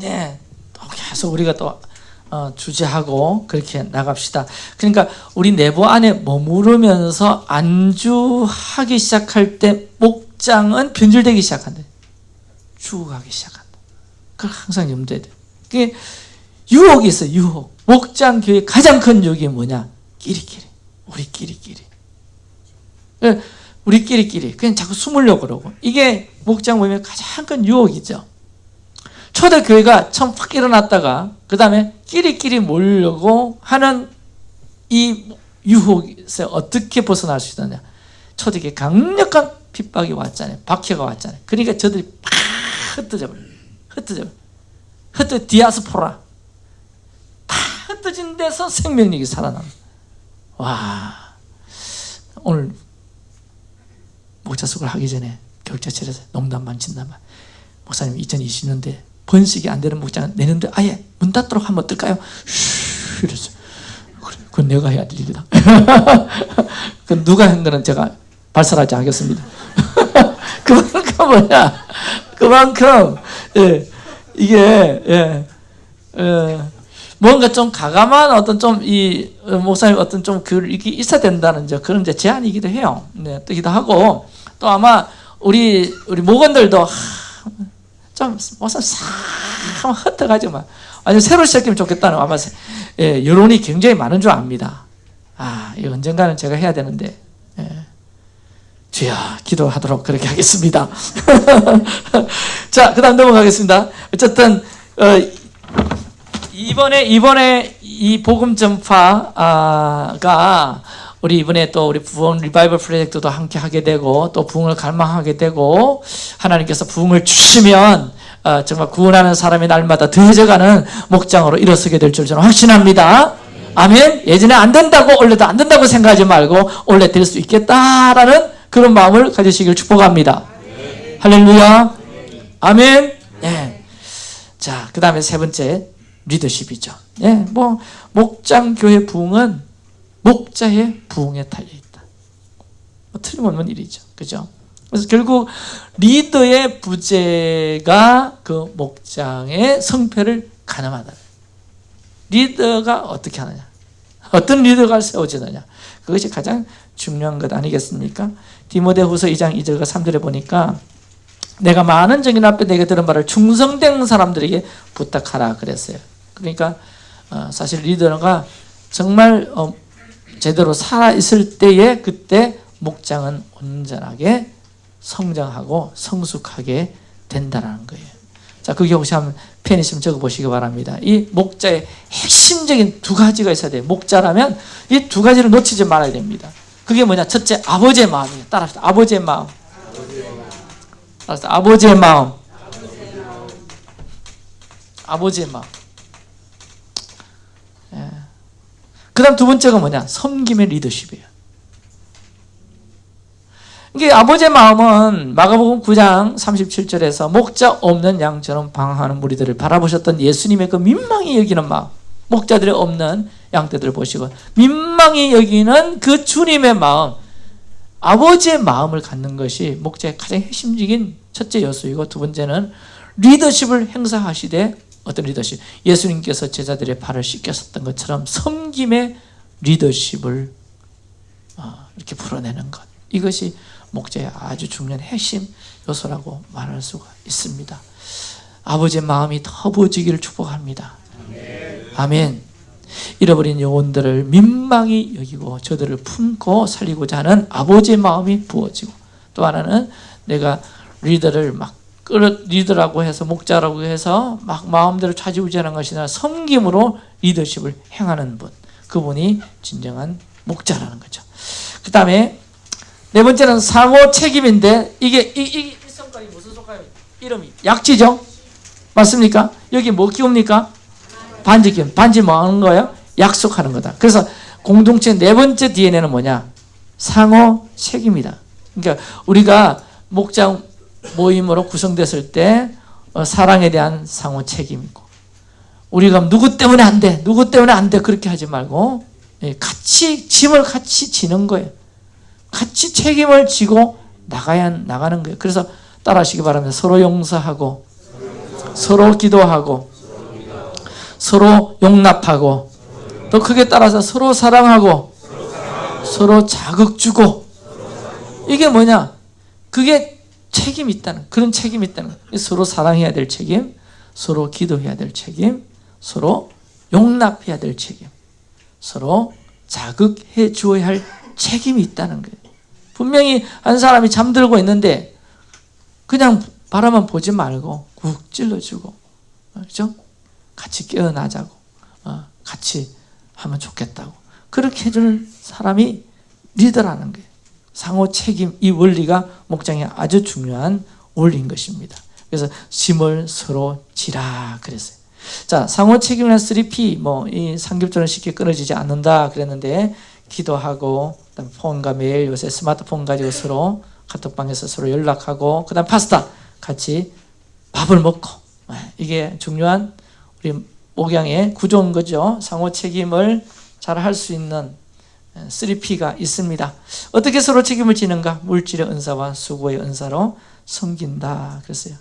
네, 또 계속 우리가 또 어, 주제하고 그렇게 나갑시다. 그러니까 우리 내부 안에 머무르면서 안주하기 시작할 때 목장은 변질되기 시작한다. 죽어가기 시작한다. 그걸 항상 염두에 돼. 유혹이 있어, 유혹. 목장 교회 가장 큰 유혹이 뭐냐? 끼리끼리. 우리끼리끼리. 예, 우리끼리끼리. 그냥 자꾸 숨으려고 그러고. 이게 목장 모임의 가장 큰 유혹이죠. 초대 교회가 처음 확 일어났다가 그 다음에 끼리끼리 모으려고 하는 이 유혹에서 어떻게 벗어날 수 있느냐 초대교회 강력한 핍박이 왔잖아요 박해가 왔잖아요 그러니까 저들이 팍 흩어져 버려요 흩어져. 흩어 디아스포라. 다 흩어진 데서 생명력이 살아납니다. 와. 오늘 목자숙을 하기 전에 교육자실에서 농담만 진담만 목사님 2020년대 번식이 안 되는 목장 내년도에 아예 문 닫도록 하면 어떨까요? 슈 이랬어. 그래, 그건 내가 해야 될 일이다. 그 누가 한 거는 제가 발설하지 않겠습니다. 그만큼 뭐야? 그만큼 예, 이게 예, 예, 뭔가 좀 가감한 어떤 좀 이 목사님 어떤 좀그 이게 있어야 된다는 이제 그런 이제 제안이기도 해요. 네, 뜨기도 하고 또 아마 우리 우리 목원들도 하, 좀 목사 싹 흩어가지고 막 아니 새로 시작하면 좋겠다는 아마 예, 여론이 굉장히 많은 줄 압니다. 아, 이 언젠가는 제가 해야 되는데. 예. 주여 기도하도록 그렇게 하겠습니다. 자, 그다음 넘어가겠습니다. 어쨌든 어, 이번에 이번에 이 복음 전파가 우리 이번에 또 우리 부흥 리바이벌 프로젝트도 함께 하게 되고 또 부흥을 갈망하게 되고 하나님께서 부흥을 주시면 어, 정말 구원하는 사람이 날마다 더해져가는 목장으로 일어서게 될 줄 저는 확신합니다. 아멘. 예전에 안 된다고 원래도 안 된다고 생각하지 말고 원래 될 수 있겠다라는 그런 마음을 가지시길 축복합니다. 할렐루야. 아멘. 예. 자, 그 다음에 세 번째 리더십이죠. 예, 뭐 목장 교회 부흥은 목자의 부흥에 달려 있다. 뭐 틀림없는 일이죠. 그죠? 그래서 결국 리더의 부재가 그 목장의 성패를 가늠하다. 리더가 어떻게 하느냐? 어떤 리더가 세워지느냐? 그것이 가장 중요한 것 아니겠습니까? 디모데후서 2장 2절과 3절에 보니까 내가 많은 증인 앞에 내게 들은 말을 충성된 사람들에게 부탁하라 그랬어요. 그러니까 어, 사실 리더가 정말 어, 제대로 살아 있을 때에 그때 목장은 온전하게 성장하고 성숙하게 된다라는 거예요. 자, 그게 혹시 한번 펜 있으면 적어 보시기 바랍니다. 이 목자의 핵심적인 두 가지가 있어야 돼요. 목자라면 이 두 가지를 놓치지 말아야 됩니다. 그게 뭐냐? 첫째, 아버지의 마음이에요. 따라합시다. 아버지의 마음. 따라합시다. 아버지의 마음. 아버지의 마음. 예. 그 다음 두 번째가 뭐냐? 섬김의 리더십이에요. 이게 아버지의 마음은 마가복음 9장 37절에서 목자 없는 양처럼 방황하는 무리들을 바라보셨던 예수님의 그 민망히 여기는 마음 목자들이 없는 양떼들을 보시고 민망히 여기는 그 주님의 마음 아버지의 마음을 갖는 것이 목자의 가장 핵심적인 첫째 요소이고 두 번째는 리더십을 행사하시되 어떤 리더십 예수님께서 제자들의 발을 씻겼었던 것처럼 섬김의 리더십을 어, 이렇게 풀어내는 것 이것이 목자의 아주 중요한 핵심 요소라고 말할 수가 있습니다. 아버지의 마음이 더 부어지기를 축복합니다. 아멘. 잃어버린 영혼들을 민망히 여기고 저들을 품고 살리고자 하는 아버지의 마음이 부어지고 또 하나는 내가 리더를 막 끌어 리더라고 해서 목자라고 해서 막 마음대로 좌지우지하는 것이 아니라 섬김으로 리더십을 행하는 분 그분이 진정한 목자라는 거죠. 그 다음에 네 번째는 상호 책임인데 이게 이, 이, 이 성깔이 무슨 성깔이 이름이 약지죠? 맞습니까? 여기 뭐 키웁니까? 반지 키움. 반지 뭐 하는 거예요? 약속하는 거다. 그래서 공동체 네 번째 DNA는 뭐냐? 상호 책임이다. 그러니까 우리가 목장 모임으로 구성됐을 때 어, 사랑에 대한 상호 책임이고 우리가 누구 때문에 안 돼, 누구 때문에 안 돼 그렇게 하지 말고 예, 같이 짐을 같이 지는 거예요. 같이 책임을 지고 나가야 나가는 거예요. 그래서 따라하시기 바랍니다. 서로 용서하고 서로 기도하고 서로 용납하고 또 크게 따라서 서로 사랑하고 서로 자극 주고 이게 뭐냐? 그게 책임이 있다는 그런 책임이 있다는. 서로 사랑해야 될 책임, 서로 기도해야 될 책임, 서로 용납해야 될 책임, 서로 자극해 주어야 할 책임이 있다는 거예요. 분명히 한 사람이 잠들고 있는데 그냥 바라만 보지 말고 국 찔러주고 그렇죠? 같이 깨어나자고 어, 같이 하면 좋겠다고 그렇게 해줄 사람이 리더라는 거예요. 상호 책임 이 원리가 목장에 아주 중요한 원리인 것입니다. 그래서 짐을 서로 지라 그랬어요. 자, 상호 책임이나 3P 뭐이 삼겹살은 쉽게 끊어지지 않는다 그랬는데 기도하고 그다음 폰과 메일 요새 스마트폰 가지고 서로 카톡방에서 서로 연락하고 그다음 파스타 같이 밥을 먹고 네, 이게 중요한 우리 목양의 구조인 거죠. 상호 책임을 잘 할 수 있는 3P가 있습니다. 어떻게 서로 책임을 지는가? 물질의 은사와 수고의 은사로 섬긴다. 그랬어요.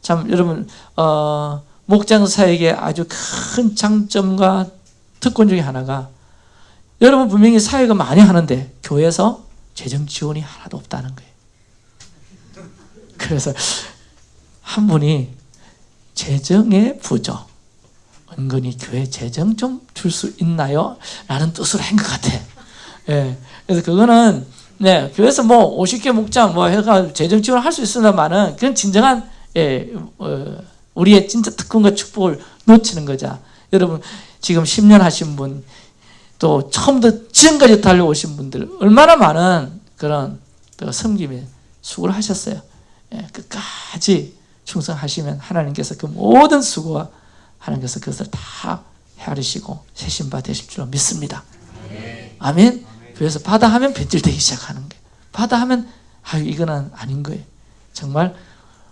참 여러분 어, 목장 사역의 아주 큰 장점과 특권 중에 하나가 여러분 분명히 사역을 많이 하는데 교회에서 재정 지원이 하나도 없다는 거예요. 그래서 한 분이 재정의 부족 은근히 교회 재정 좀 줄 수 있나요? 라는 뜻으로 한 것 같아. 예. 그래서 그거는 네, 교회에서 뭐 50개 목장 뭐 해가 재정 지원을 할 수 있으나마는 그건 진정한 예, 어, 우리의 진짜 특권과 축복을 놓치는 거죠. 여러분 지금 10년 하신 분, 또 처음부터 지금까지 달려오신 분들 얼마나 많은 그런 또 섬김에 수고를 하셨어요. 예, 끝까지 충성하시면 하나님께서 그 모든 수고와 하나님께서 그것을 다 헤아리시고 세신바 되실 줄 믿습니다. 아멘. 그래서 바다 하면 변질되기 시작하는 거예요. 바다 하면 아유 이거는 아닌 거예요. 정말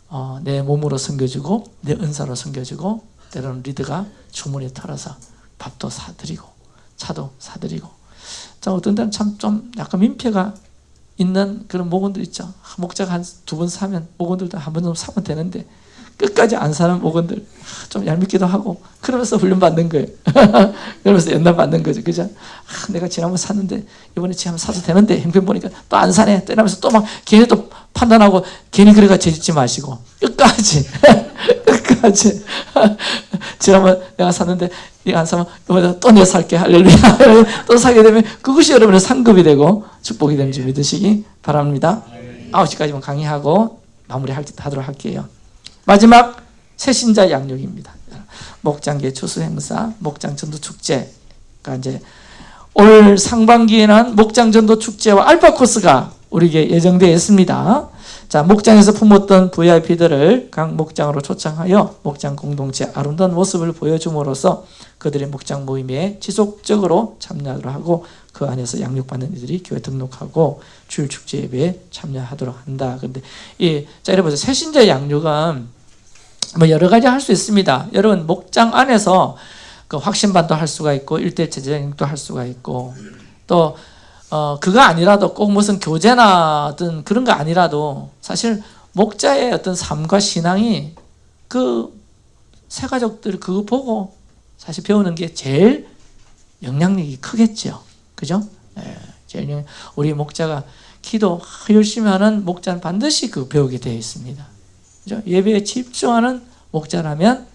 어, 내 몸으로 섬겨주고 내 은사로 섬겨주고 때로는 리드가 주머니에 털어서 밥도 사드리고 차도 사드리고 자 어떤 때는 참 좀 약간 민폐가 있는 그런 목원들 있죠. 목자가 한 두 번 사면 목원들도 한 번 좀 사면 되는데 끝까지 안 사는 목원들 좀 얄밉기도 하고 그러면서 훈련 받는 거예요. 그러면서 연단 받는 거죠. 그죠? 아, 내가 지난번 샀는데 이번에 지금 사도 되는데 형편 보니까 또 안 사네. 또 이러면서 또 막 괜히 또 판단하고 괜히 그래가 재짓지 마시고 끝까지 끝까지 지난번 내가 샀는데 네가 안 사면 이번에 또 내가 살게 할렐루야 또 사게 되면 그것이 여러분의 상급이 되고 축복이 되는 줄 믿으시기 바랍니다. 9시까지만 강의하고 마무리하도록 할게요. 마지막 새신자 양육입니다. 목장계 추수 행사, 목장 전도 축제가 이제 올 상반기에는 목장 전도 축제와 알파 코스가 우리에게 예정되어 있습니다. 자, 목장에서 품었던 VIP들을 각 목장으로 초청하여 목장 공동체 아름다운 모습을 보여줌으로써 그들의 목장 모임에 지속적으로 참여하도록 하고 그 안에서 양육받는 이들이 교회 등록하고 주일 축제 예배에 참여하도록 한다. 근데 이 자, 여러분 새신자 양육은 뭐 여러 가지 할 수 있습니다. 여러분 목장 안에서 그 확신반도 할 수가 있고 일대 제자양육도 할 수가 있고 또 어, 그거 아니라도 꼭 무슨 교제나 어떤 그런 거 아니라도 사실 목자의 어떤 삶과 신앙이 그 새가족들 그거 보고 사실 배우는 게 제일 영향력이 크겠죠. 그죠? 예, 제일 영- 우리 목자가 기도 열심히 하는 목자는 반드시 그 배우게 되어 있습니다. 그죠? 예배에 집중하는 목자라면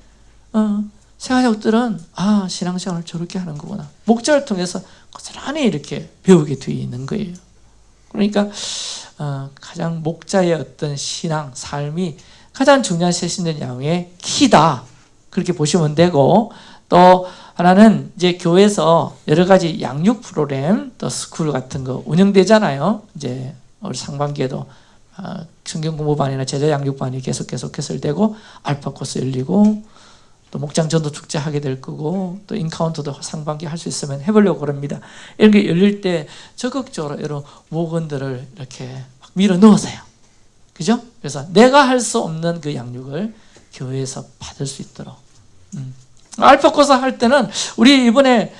어, 새가족들은 아 신앙생활을 저렇게 하는 거구나. 목자를 통해서 고스란히 이렇게 배우게 되어 있는 거예요. 그러니까 어, 가장 목자의 어떤 신앙, 삶이 가장 중요한 새신자들 양육의 key다. 그렇게 보시면 되고 또 하나는 이제 교회에서 여러 가지 양육 프로그램 또 school 같은 거 운영되잖아요. 이제 올 상반기에도 어, 성경 공부반이나 제자 양육반이 계속 계속 개설되고 알파 코스 열리고 또 목장 전도 축제 하게 될 거고 또 encounter도 상반기 할 수 있으면 해보려고 그럽니다. 이런 게 열릴 때 적극적으로 여러 목원들을 이렇게 막 밀어 넣으세요. 그죠? 그래서 내가 할 수 없는 그 양육을 교회에서 받을 수 있도록. 음. 알파 코스 할 때는 우리 이번에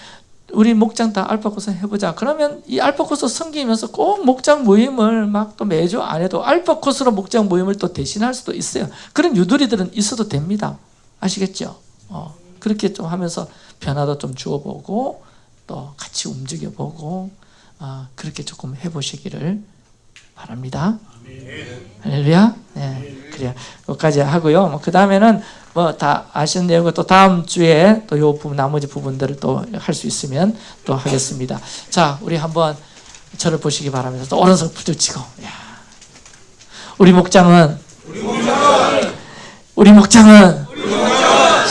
우리 목장 다 알파 코스 해보자. 그러면 이 알파 코스 섬기면서 꼭 목장 모임을 막 또 매주 안 해도 알파 코스로 목장 모임을 또 대신할 수도 있어요. 그런 유두리들은 있어도 됩니다. 아시겠죠? 어, 그렇게 좀 하면서 변화도 좀 주어보고 또 같이 움직여보고 어, 그렇게 조금 해보시기를 바랍니다. 할렐루야. 네, 그래요. 여기까지 하고요. 뭐, 그 다음에는 뭐 다 아시는 내용을 또 다음 주에 또 요 부분, 나머지 부분들을 또 할 수 있으면 또 하겠습니다. 자, 우리 한번 저를 보시기 바랍니다. 또 오른손 부딪히고. 야. 우리 목장은 우리 목장은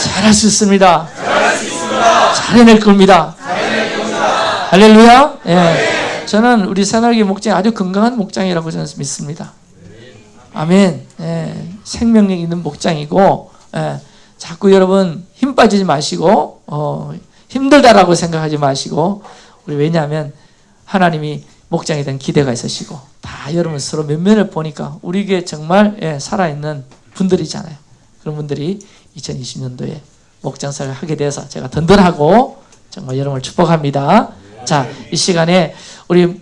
잘할 수 있습니다. 잘해낼 겁니다. 할렐루야. 예. 저는 우리 새날개 목장이 아주 건강한 목장이라고 저는 믿습니다. 아멘. 예, 생명력 있는 목장이고 예, 자꾸 여러분 힘 빠지지 마시고 어, 힘들다라고 생각하지 마시고 우리 왜냐하면 하나님이 목장에 대한 기대가 있으시고 다 여러분 서로 면면을 보니까 우리에게 정말 예, 살아있는 분들이잖아요. 그런 분들이 2020년도에 목장사를 하게 돼서 제가 든든하고 정말 여러분을 축복합니다. 자, 이 시간에 우리